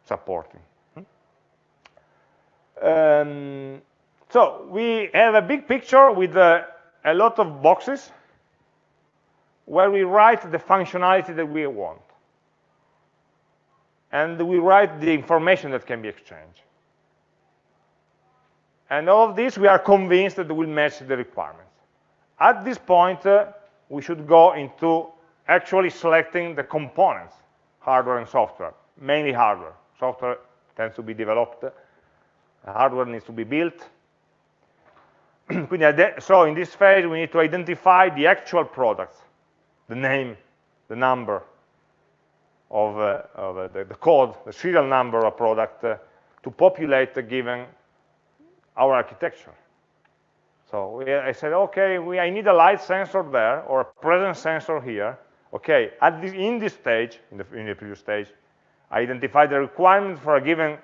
supporting. Hmm? Um, so we have a big picture with uh, a lot of boxes where we write the functionality that we want. And we write the information that can be exchanged. And all of this, we are convinced that will match the requirements. At this point, uh, we should go into actually selecting the components, hardware and software, mainly hardware. Software tends to be developed, hardware needs to be built. so in this phase, we need to identify the actual products, the name, the number, of, uh, of uh, the, the, code, the serial number of product uh, to populate the given our architecture. So we, I said, okay, we, I need a light sensor there or a presence sensor here. Okay, at this, in this stage, in the, in the previous stage, I identify the requirement for a given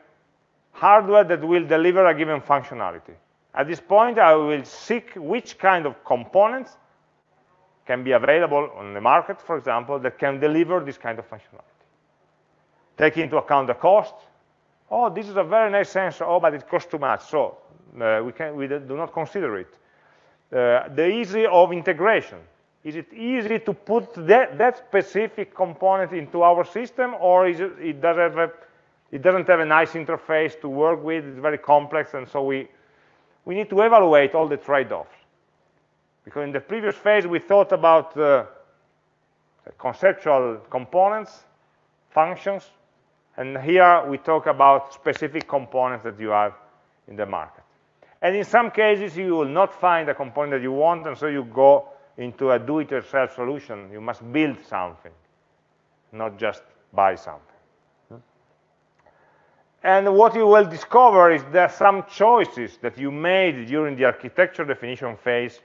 hardware that will deliver a given functionality. At this point, I will seek which kind of components can be available on the market, for example, that can deliver this kind of functionality. Take into account the cost. Oh, this is a very nice sensor. Oh, but it costs too much. So uh, we, can, we do not consider it. Uh, the easy of integration. Is it easy to put that, that specific component into our system, or is it, it, does have a, it doesn't have a nice interface to work with, it's very complex, and so we, we need to evaluate all the trade-offs. Because in the previous phase, we thought about uh, conceptual components, functions, and here we talk about specific components that you have in the market. And in some cases, you will not find a component that you want, and so you go into a do-it-yourself solution. You must build something, not just buy something. And what you will discover is that some choices that you made during the architecture definition phase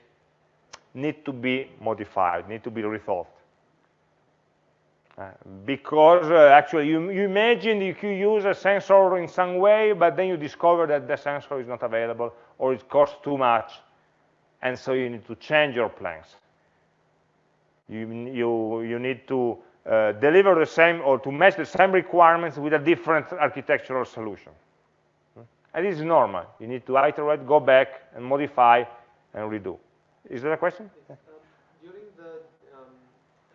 need to be modified, need to be rethought. Uh, because uh, actually you, you imagine you could use a sensor in some way, but then you discover that the sensor is not available or it costs too much, and so you need to change your plans. You, you, you need to uh, deliver the same or to match the same requirements with a different architectural solution. Hmm? And this is normal. You need to iterate, go back, and modify, and redo. Is there a question? Yes. Um, during the um,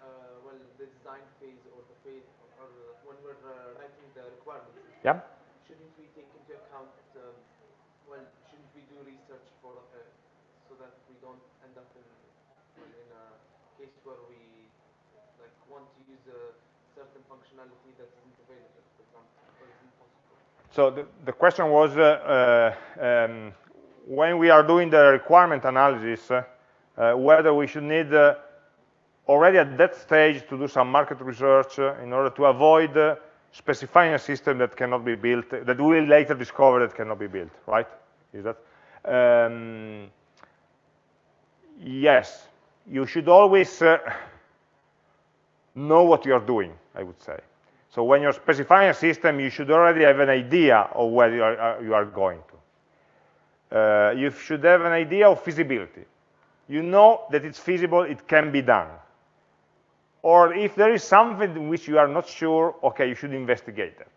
uh, well, the design phase or the phase, or, when we're uh, writing the requirements, yeah. shouldn't we take into account, um, well, shouldn't we do research for uh, so that we don't end up in in a case where we like want to use a certain functionality that isn't available, for example, or isn't possible. So the, the question was uh, uh um, when we are doing the requirement analysis, uh, whether we should need uh, already at that stage to do some market research uh, in order to avoid specifying a system that cannot be built, that we will later discover that cannot be built, right? Is that? Um, yes, you should always uh, know what you're doing, I would say. So when you're specifying a system, you should already have an idea of where you are, you are going to. Uh, you should have an idea of feasibility you know that it's feasible, it can be done. Or if there is something in which you are not sure, okay, you should investigate that.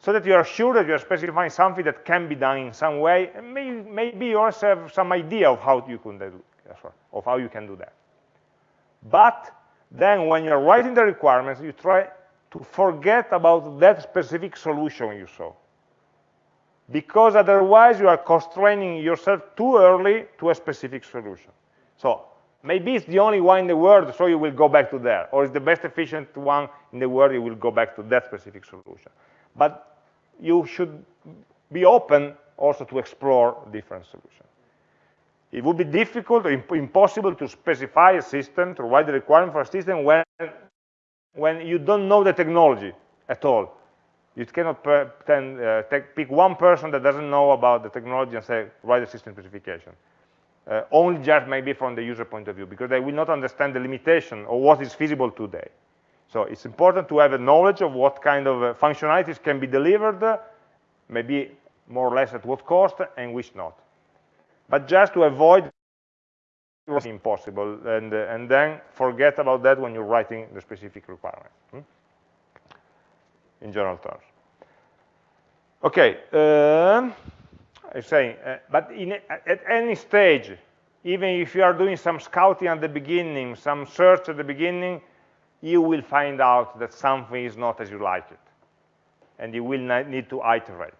So that you are sure that you are specifying something that can be done in some way, and maybe, maybe you also have some idea of how you can do, of how you can do that. But then when you're writing the requirements, you try to forget about that specific solution you saw because otherwise you are constraining yourself too early to a specific solution. So maybe it's the only one in the world, so you will go back to there. Or it's the best efficient one in the world, you will go back to that specific solution. But you should be open also to explore different solutions. It would be difficult or impossible to specify a system, to write the requirement for a system when, when you don't know the technology at all. You cannot pretend, uh, take, pick one person that doesn't know about the technology and say, write a system specification. Uh, only just maybe from the user point of view, because they will not understand the limitation of what is feasible today. So it's important to have a knowledge of what kind of uh, functionalities can be delivered, maybe more or less at what cost, and which not. But just to avoid was impossible, and, uh, and then forget about that when you're writing the specific requirement. Hmm? in general terms. Okay, uh, I'm saying, uh, but in, at any stage, even if you are doing some scouting at the beginning, some search at the beginning, you will find out that something is not as you like it. And you will need to iterate.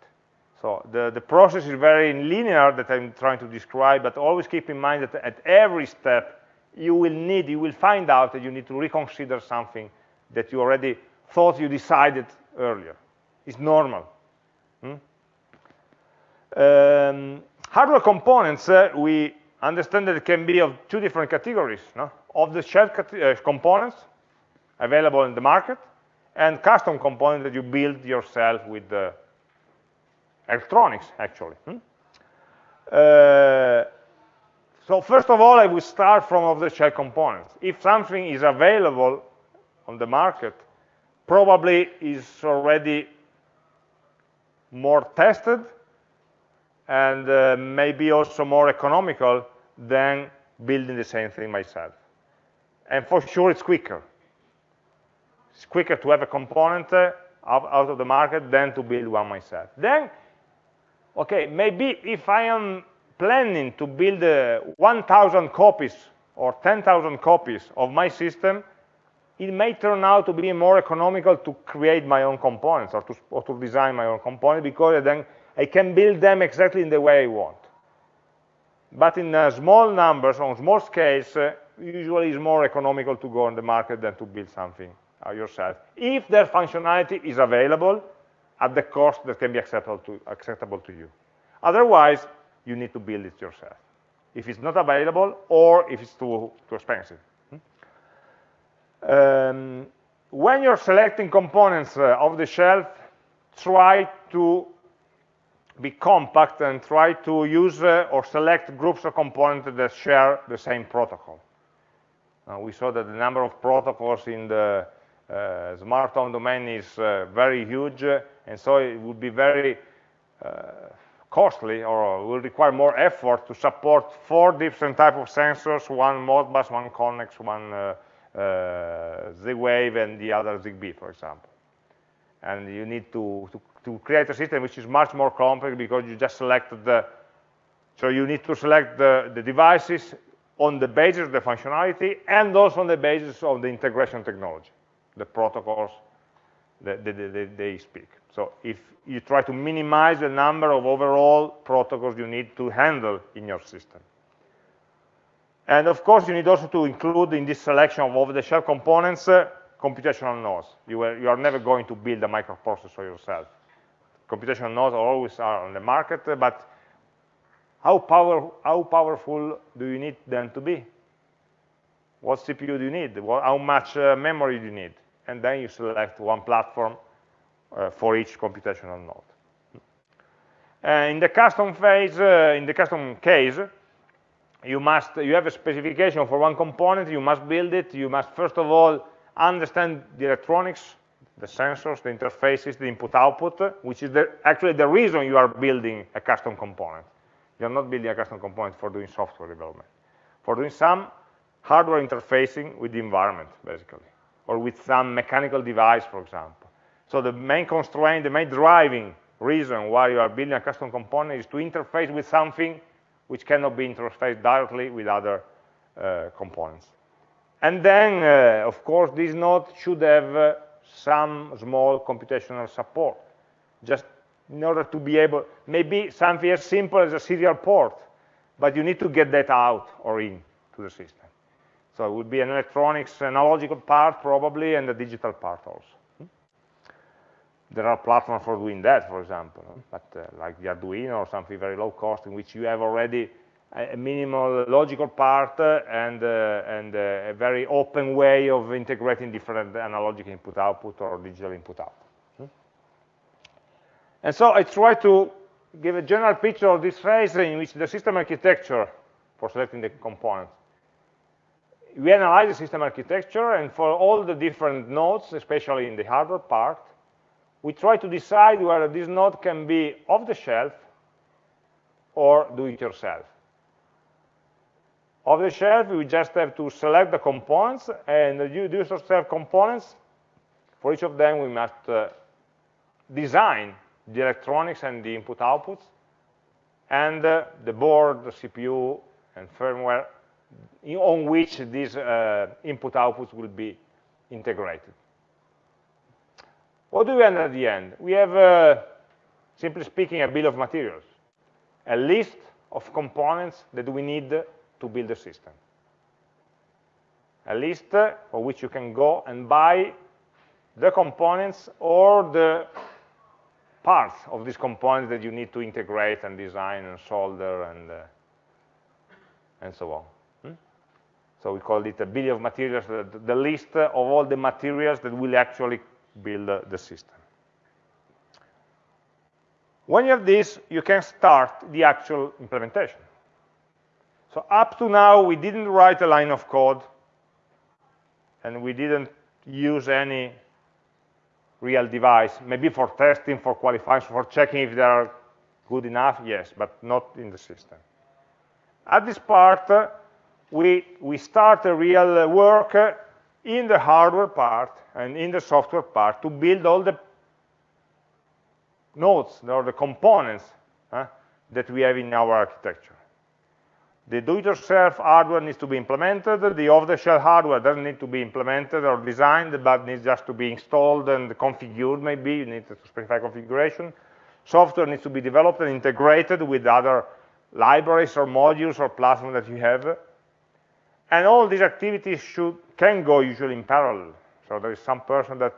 So the, the process is very linear that I'm trying to describe, but always keep in mind that at every step, you will need, you will find out that you need to reconsider something that you already thought you decided earlier. It's normal. Hmm? Um, hardware components, uh, we understand that it can be of two different categories. No? Of the shared uh, components available in the market, and custom components that you build yourself with the electronics, actually. Hmm? Uh, so first of all, I will start from off-the-shelf components. If something is available on the market, probably is already more tested and uh, maybe also more economical than building the same thing myself. And for sure, it's quicker. It's quicker to have a component uh, out of the market than to build one myself. Then, okay, maybe if I am planning to build uh, 1,000 copies or 10,000 copies of my system, it may turn out to be more economical to create my own components or to, or to design my own components because then I can build them exactly in the way I want. But in uh, small numbers, on small scales, uh, usually it's more economical to go on the market than to build something uh, yourself. If their functionality is available at the cost that can be acceptable to, acceptable to you. Otherwise, you need to build it yourself. If it's not available or if it's too, too expensive. Um, when you're selecting components uh, off the shelf, try to be compact and try to use uh, or select groups of components that share the same protocol. Uh, we saw that the number of protocols in the smart home domain is uh, very huge, and so it would be very uh, costly or will require more effort to support four different type of sensors, one Modbus, one KNX, one uh, uh, Z-Wave and the other ZigBee, for example. And you need to, to, to, create a system which is much more complex because you just selected the, so you need to select the, the devices on the basis of the functionality and also on the basis of the integration technology, the protocols that, they speak. So if you try to minimize the number of overall protocols you need to handle in your system. And of course, you need also to include in this selection of off-the-shelf components uh, computational nodes. You are, you are, never going to build a microprocessor yourself. Computational nodes always are on the market, uh, but how, power, how powerful do you need them to be? What CPU do you need? What, how much uh, memory do you need? And then you select one platform uh, for each computational node. Uh, in the custom phase, uh, in the custom case, you must you have a specification for one component you must build it you must first of all understand the electronics the sensors the interfaces the input output which is the, actually the reason you are building a custom component. You're not building a custom component for doing software development. For doing some hardware interfacing with the environment basically or with some mechanical device for example so the main constraint the main driving reason why you are building a custom component is to interface with something which cannot be interfaced directly with other uh, components. And then, uh, of course, this node should have uh, some small computational support, just in order to be able, maybe something as simple as a serial port, but you need to get that out or in to the system. So it would be an electronics analogical part probably, and a digital part also there are platforms for doing that, for example, but uh, like the Arduino or something very low cost in which you have already a, minimal logical part uh, and, uh, and uh, a very open way of integrating different analogic input-output or digital input-output. Hmm? And so I try to give a general picture of this phase in which the system architecture for selecting the components. We analyze the system architecture, and for all the different nodes, especially in the hardware part, we try to decide whether this node can be off the shelf or do it yourself. Off the shelf, we just have to select the components, and the do yourself components, for each of them, we must uh, design the electronics and the input outputs, and uh, the board, the CPU, and firmware on which these uh, input outputs will be integrated. What do we have at the end? We have, uh, simply speaking, a bill of materials, a list of components that we need to build a system. A list for which you can go and buy the components or the parts of these components that you need to integrate and design and solder and, uh, and so on. So we call it a bill of materials, the, the list of all the materials that will actually build the system. When you have this, you can start the actual implementation. So up to now, we didn't write a line of code, and we didn't use any real device, maybe for testing, for qualifying, for checking if they are good enough, yes, but not in the system. At this part, we, we start a real uh, work uh, in the hardware part and in the software part to build all the nodes or the components uh, that we have in our architecture. The do-it-yourself hardware needs to be implemented. The off-the-shelf hardware doesn't need to be implemented or designed, but needs just to be installed and configured, maybe. You need to specify configuration. Software needs to be developed and integrated with other libraries or modules or platforms that you have. And all these activities should, can go usually in parallel. So there is some person that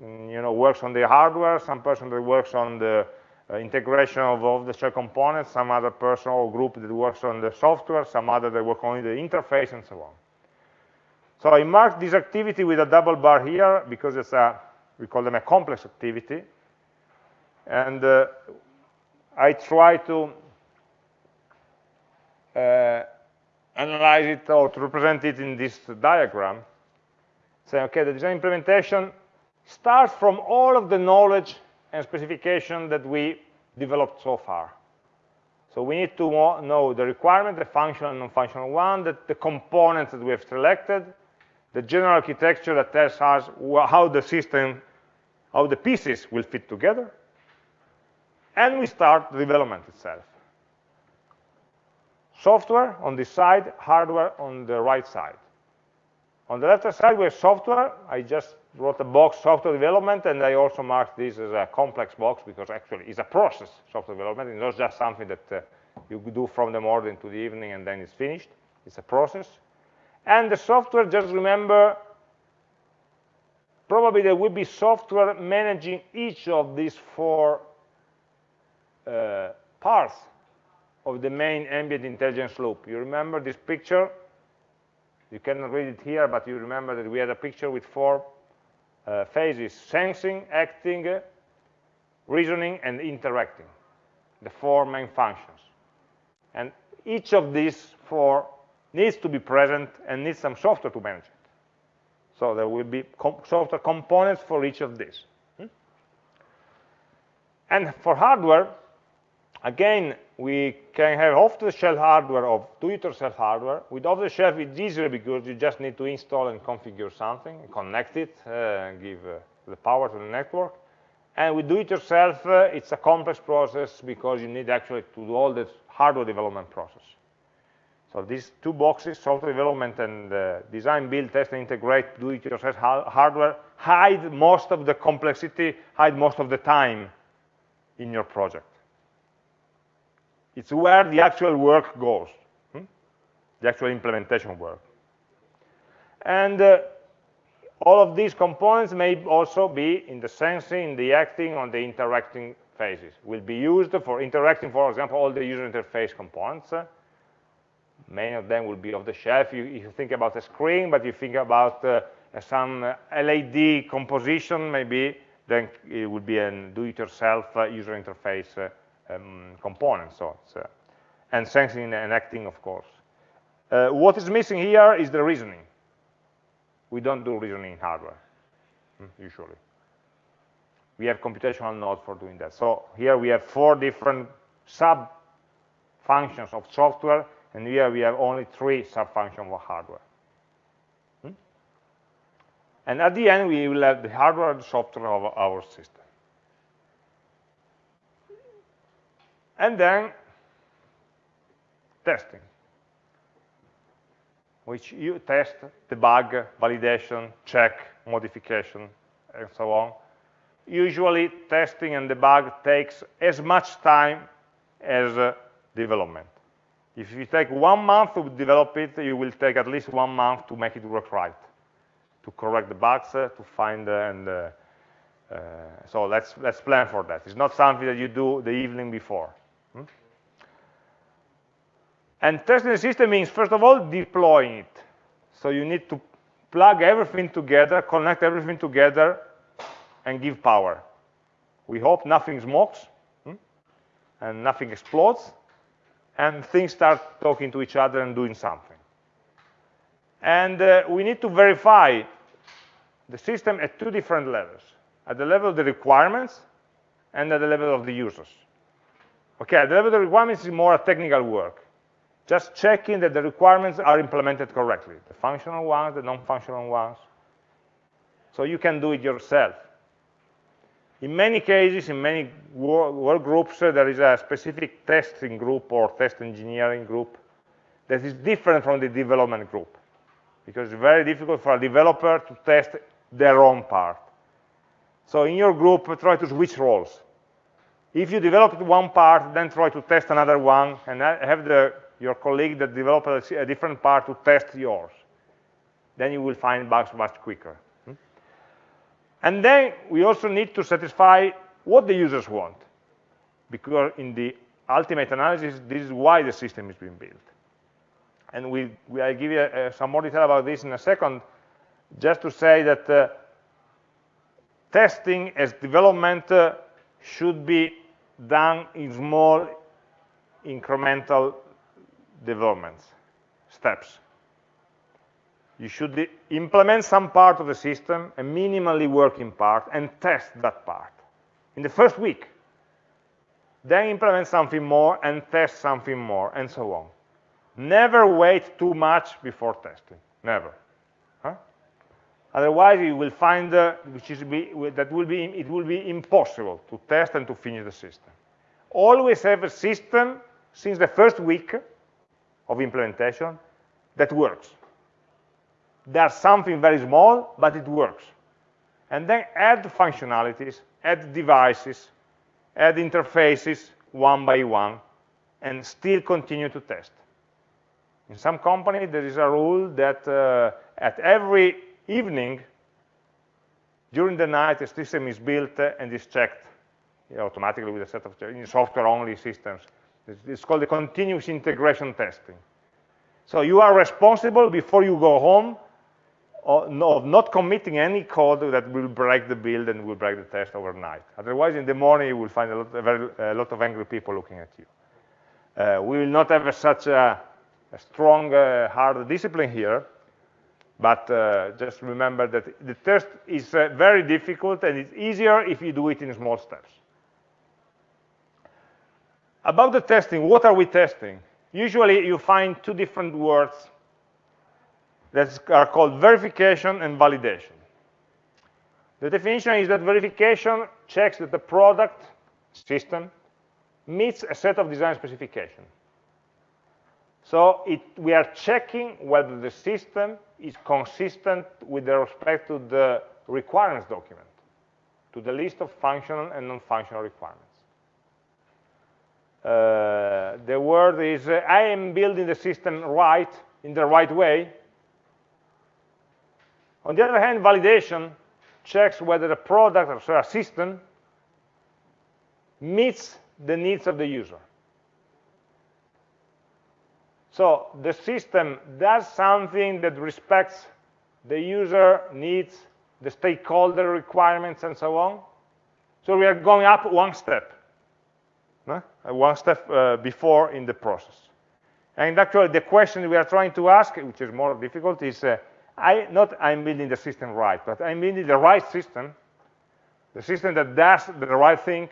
mm, you know, works on the hardware, some person that works on the uh, integration of off-the-shelf components, some other person or group that works on the software, some other that work on the interface, and so on. So I marked this activity with a double bar here because it's a, we call them a complex activity. And uh, I try to uh, analyze it or to represent it in this diagram. Say, okay, the design implementation starts from all of the knowledge and specification that we developed so far. So we need to know the requirement, the functional and non-functional one, the, the components that we have selected, the general architecture that tells us how the system, how the pieces will fit together, and we start the development itself. Software on this side, hardware on the right side. On the left side, we have software. I just wrote a box, software development, and I also marked this as a complex box because actually it's a process, software development. It's not just something that uh, you do from the morning to the evening and then it's finished. It's a process. And the software, just remember, probably there will be software managing each of these four uh, parts of the main ambient intelligence loop. You remember this picture? You cannot read it here, but you remember that we had a picture with four uh, phases, sensing, acting, reasoning, and interacting, the four main functions. And each of these four needs to be present and needs some software to manage it. So there will be software components for each of these. Hmm? And for hardware, again, we can have off-the-shelf hardware or do-it-yourself hardware. With off-the-shelf, it's easier because you just need to install and configure something, connect it, uh, give uh, the power to the network. And with do-it-yourself, uh, it's a complex process because you need actually to do all the hardware development process. So these two boxes, software development and uh, design, build, test, and integrate do-it-yourself hardware, hide most of the complexity, hide most of the time in your project. It's where the actual work goes, hmm? the actual implementation work. And uh, all of these components may also be in the sensing, in the acting, on the interacting phases. Will be used for interacting, for example, all the user interface components. Uh, many of them will be off the shelf. You, you think about a screen, but you think about uh, some LED composition, maybe, then it would be a do-it-yourself uh, user interface uh, um, component. So uh, and sensing and acting, of course. Uh, what is missing here is the reasoning. We don't do reasoning in hardware, hmm, usually. We have computational nodes for doing that. So here we have four different sub-functions of software, and here we have only three sub-functions of hardware. Hmm? And at the end, we will have the hardware and software of our system. And then testing, which you test, debug, validation, check, modification, and so on. Usually, testing and debug takes as much time as uh, development. If you take one month to develop it, you will take at least one month to make it work right, to correct the bugs, uh, to find uh, and uh, uh, so let's let's plan for that. It's not something that you do the evening before. And testing the system means, first of all, deploying it. So you need to plug everything together, connect everything together and give power. We hope nothing smokes hmm? and nothing explodes, and things start talking to each other and doing something. And uh, we need to verify the system at two different levels, at the level of the requirements and at the level of the users. Okay, the level of requirements is more a technical work. Just checking that the requirements are implemented correctly, the functional ones, the non-functional ones. So you can do it yourself. In many cases, in many work groups, uh, there is a specific testing group or test engineering group that is different from the development group because it's very difficult for a developer to test their own part. So in your group, try to switch roles. If you developed one part, then try to test another one, and have the, your colleague that developed a different part to test yours. Then you will find bugs much quicker. Hmm? And then we also need to satisfy what the users want, because in the ultimate analysis, this is why the system is being built. And we, we I'll give you uh, some more detail about this in a second, just to say that uh, testing as development uh, should be done in small incremental developments, steps. You should implement some part of the system, a minimally working part, and test that part in the first week. Then implement something more and test something more, and so on. Never wait too much before testing, never. Otherwise, you will find uh, which is be, that will be it will be impossible to test and to finish the system. Always have a system since the first week of implementation that works. There's something very small, but it works. And then add functionalities, add devices, add interfaces one by one, and still continue to test. In some companies, there is a rule that uh, at every evening, during the night, the system is built and is checked automatically with a set of software-only systems. It's called the continuous integration testing. So you are responsible before you go home of not committing any code that will break the build and will break the test overnight. Otherwise, in the morning, you will find a lot, very, a lot of angry people looking at you. Uh, we will not have a, such a, a strong, uh, hard discipline here, but uh, just remember that the test is uh, very difficult and it's easier if you do it in small steps. About the testing, what are we testing? Usually you find two different words that are called verification and validation. The definition is that verification checks that the product system meets a set of design specifications. So it, we are checking whether the system is consistent with respect to the requirements document, to the list of functional and non-functional requirements. Uh, the word is, uh, I am building the system right, in the right way. On the other hand, validation checks whether the product or system meets the needs of the user. So the system does something that respects the user needs, the stakeholder requirements, and so on. So we are going up one step, no? Uh, one step uh, before in the process. And actually, the question we are trying to ask, which is more difficult, is uh, I, not I'm building the system right, but I'm building the right system, the system that does the right thing,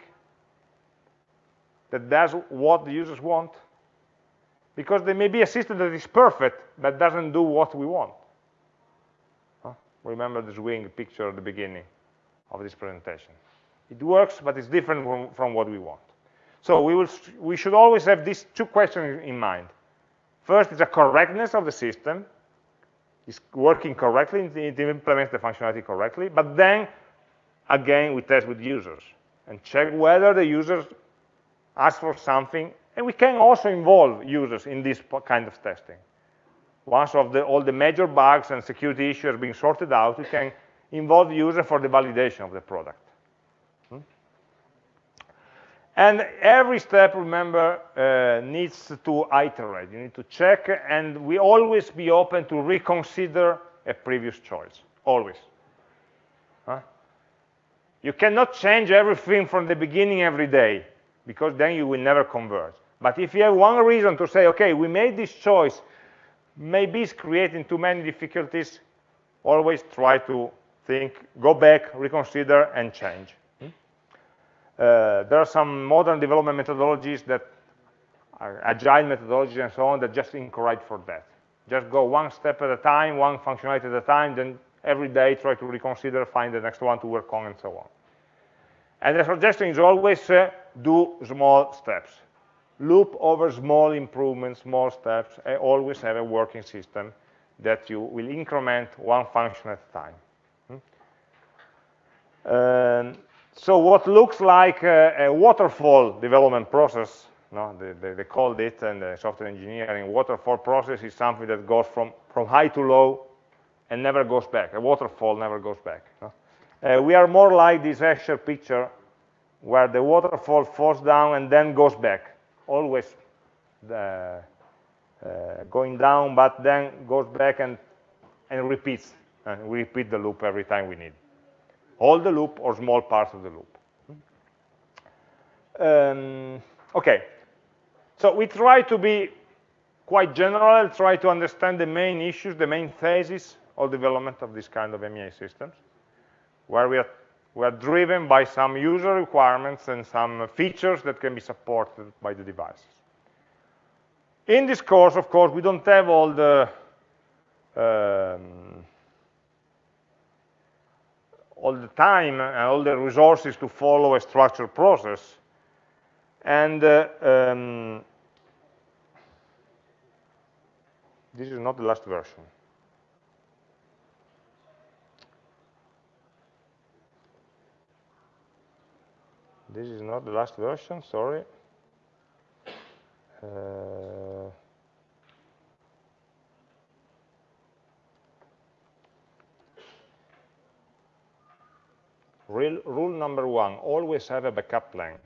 that does what the users want, because there may be a system that is perfect, but doesn't do what we want. Huh? Remember the swing picture at the beginning of this presentation. It works, but it's different from, from what we want. So we, will, we should always have these two questions in mind. First is the correctness of the system. Is working correctly, it implements the functionality correctly. But then, again, we test with users and check whether the users ask for something and we can also involve users in this kind of testing. Once of the, all the major bugs and security issues are being sorted out, we can involve users for the validation of the product. Hmm? And every step, remember, uh, needs to iterate. You need to check, and we always be open to reconsider a previous choice, always. Huh? You cannot change everything from the beginning every day, because then you will never converge. But if you have one reason to say, okay, we made this choice, maybe it's creating too many difficulties, always try to think, go back, reconsider, and change. Hmm? Uh, there are some modern development methodologies that are agile methodologies and so on that just encourage for that. Just go one step at a time, one functionality at a time, then every day try to reconsider, find the next one to work on, and so on. And the suggestion is always uh, do small steps. Loop over small improvements, small steps, and always have a working system that you will increment one function at a time. Um, so what looks like a, a waterfall development process no, they, they, they, called it, and the software engineering waterfall process is something that goes from, from high to low and never goes back. A waterfall never goes back. No? Uh, we are more like this Escher picture where the waterfall falls down and then goes back, always the, uh, going down, but then goes back and, and repeats. And we repeat the loop every time we need. All the loop or small parts of the loop. Um, okay, so we try to be quite general, try to understand the main issues, the main phases of development of this kind of MEA systems, where we are, we are driven by some user requirements and some features that can be supported by the devices. In this course, of course, we don't have all the um, all the time and all the resources to follow a structured process and uh, um, this is not the last version. This is not the last version, sorry. Uh, rule number one, always have a backup plan.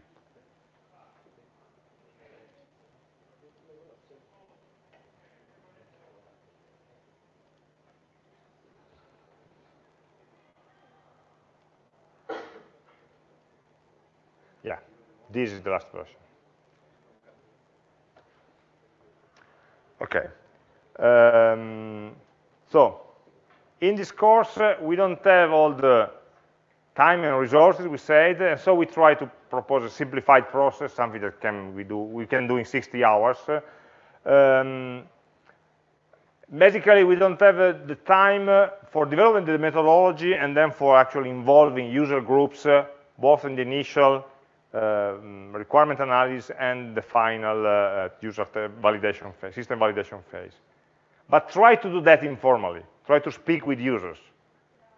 This is the last version. Okay. Um, so, in this course, uh, we don't have all the time and resources, we said, and so we try to propose a simplified process, something that can we do we can do in 60 hours. Um, basically, we don't have uh, the time uh, for developing the methodology and then for actually involving user groups, uh, both in the initial um, requirement analysis and the final uh, user validation phase, system validation phase. But try to do that informally. Try to speak with users.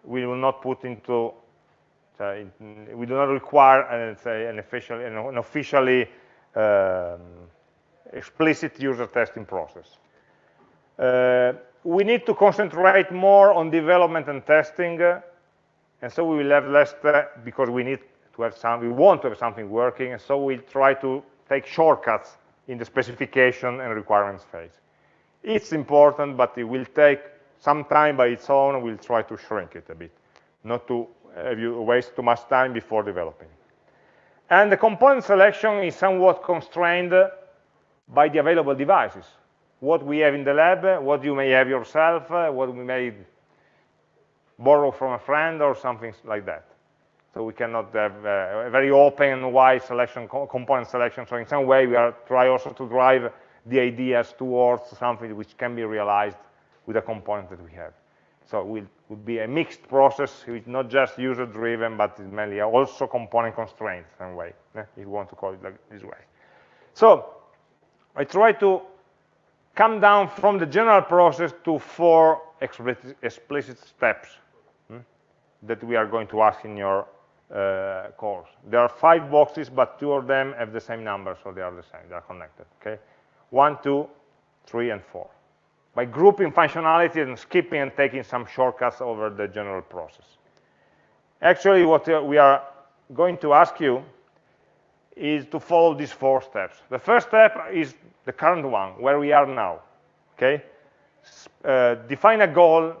We will not put into, uh, we do not require uh, say, an, official, an officially um, explicit user testing process. Uh, we need to concentrate more on development and testing, uh, and so we will have less, because we need to have some, we want to have something working, and so we try to take shortcuts in the specification and requirements phase. It's important, but it will take some time by its own, we'll try to shrink it a bit, not to have you waste too much time before developing. And the component selection is somewhat constrained by the available devices. What we have in the lab, what you may have yourself, what we may borrow from a friend or something like that. So we cannot have uh, a very open and wide selection, component selection. So in some way, we are try also to drive the ideas towards something which can be realized with the component that we have. So it will be a mixed process, it's not just user-driven, but mainly also component constrained in some way, if you want to call it like this way. So I try to come down from the general process to four explicit, explicit steps hmm, that we are going to ask in your uh. There are five boxes, but two of them have the same number, so they are the same, they are connected, okay? One, two, three, and four. By grouping functionality and skipping and taking some shortcuts over the general process. Actually, what uh, we are going to ask you is to follow these four steps. The first step is the current one, where we are now, okay? Uh, define a goal,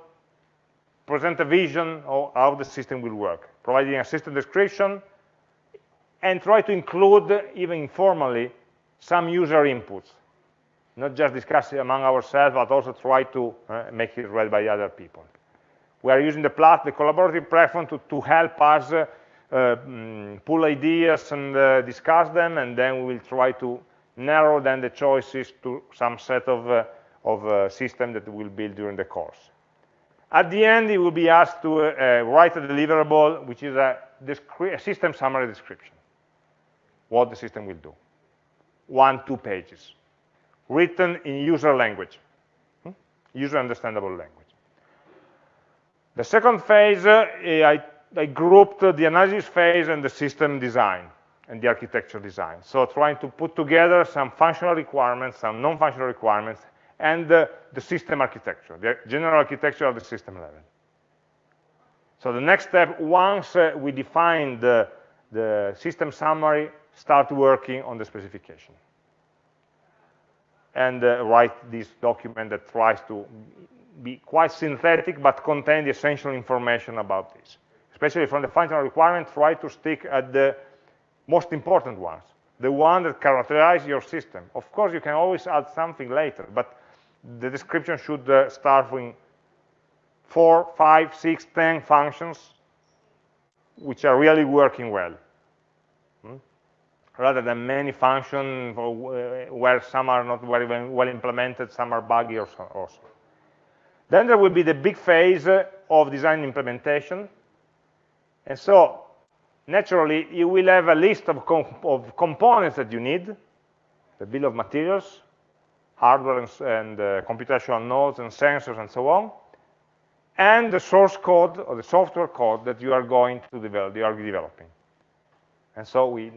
present a vision of how the system will work providing a system description, and try to include, even informally, some user inputs. Not just discuss it among ourselves, but also try to uh, make it read by other people. We are using the, plat the collaborative platform to, to help us uh, um, pull ideas and uh, discuss them, and then we will try to narrow down the choices to some set of, uh, of uh, system that we'll build during the course. At the end, you will be asked to uh, write a deliverable, which is a, a system summary description, what the system will do. One, two pages, written in user language, hmm? user understandable language. The second phase, uh, I, I grouped the analysis phase and the system design and the architecture design. So trying to put together some functional requirements, some non-functional requirements, and uh, the system architecture, the general architecture of the system level. So the next step, once uh, we define the, the system summary, start working on the specification. And uh, write this document that tries to be quite synthetic, but contain the essential information about this. Especially from the functional requirement, try to stick at the most important ones, the one that characterize your system. Of course, you can always add something later, but the description should uh, start with four, five, six, ten functions which are really working well. Hmm? Rather than many functions where some are not very well implemented, some are buggy or so. also. Then there will be the big phase of design implementation. And so, naturally, you will have a list of, of components that you need, the bill of materials, hardware and, and uh, computational nodes and sensors and so on, and the source code or the software code that you are going to develop, you are developing. And so we,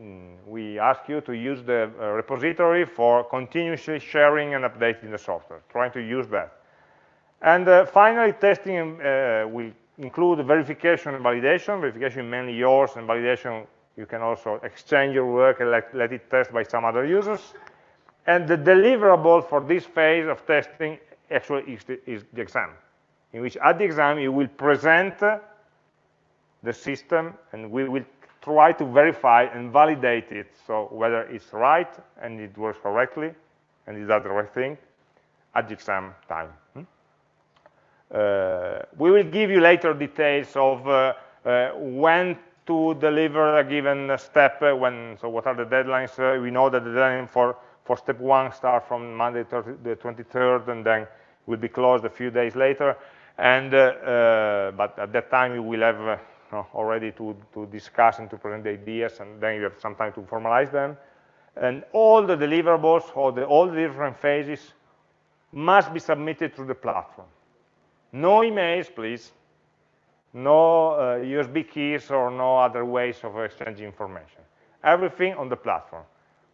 we ask you to use the uh, repository for continuously sharing and updating the software, trying to use that. And uh, finally, testing uh, will include verification and validation. Verification mainly yours, and validation you can also exchange your work and let, let it test by some other users. And the deliverable for this phase of testing actually is the, is the exam, in which at the exam you will present the system and we will try to verify and validate it, so whether it's right and it works correctly and is that the right thing at the exam time. Hmm? Uh, we will give you later details of uh, uh, when to deliver a given step, uh, when, so what are the deadlines. Uh, we know that the deadline for for step one start from Monday the 23rd and then will be closed a few days later. And uh, uh, but at that time we will have uh, already to, to discuss and to present the ideas and then you have some time to formalize them. And all the deliverables or the, all the different phases must be submitted through the platform. No emails, please. No uh, USB keys or no other ways of exchanging information. Everything on the platform.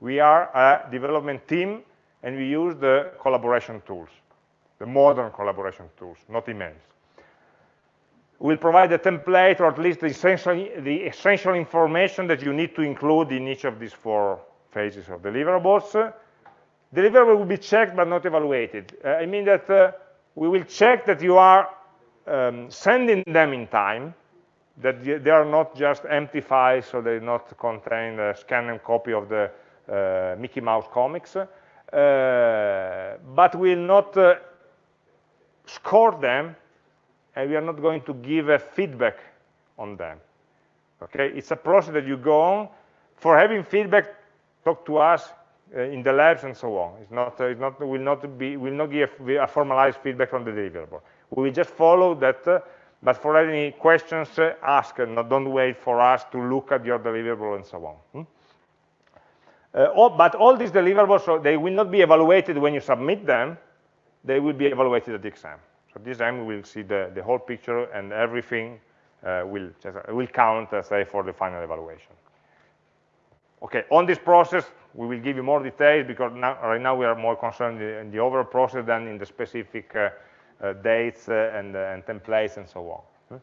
We are a development team, and we use the collaboration tools, the modern collaboration tools, not emails. We'll provide a template, or at least the essential, the essential information that you need to include in each of these four phases of deliverables. Deliverable will be checked but not evaluated. Uh, I mean that uh, we will check that you are um, sending them in time, that they are not just empty files, so they not contain a scan and copy of the Mickey Mouse comics, uh, but we will not uh, score them, and we are not going to give a feedback on them. Okay, it's a process that you go on. For having feedback, talk to us uh, in the labs and so on. It's not, uh, it's not, will not be, will not give a formalized feedback from the deliverable. We will just follow that, uh, but for any questions, ask, and don't wait for us to look at your deliverable and so on. Hmm? Uh, all, but all these deliverables, so they will not be evaluated when you submit them, they will be evaluated at the exam. So this time we will see the, the whole picture and everything uh, will, just, uh, will count, uh, say, for the final evaluation. Okay, on this process, we will give you more details because now, right now we are more concerned in the overall process than in the specific uh, uh, dates and, and, templates and so on. Hmm?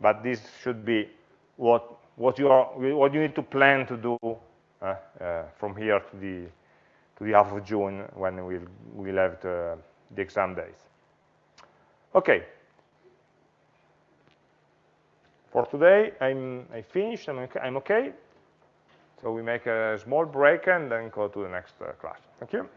But this should be what, what, you are, what you need to plan to do uh, uh, Uh, uh, from here to the to the half of June when we'll, we'll have uh, the, the exam days. Okay. For today, I'm I finished. I'm okay. I'm okay. So we make a small break and then go to the next uh, class. Thank you.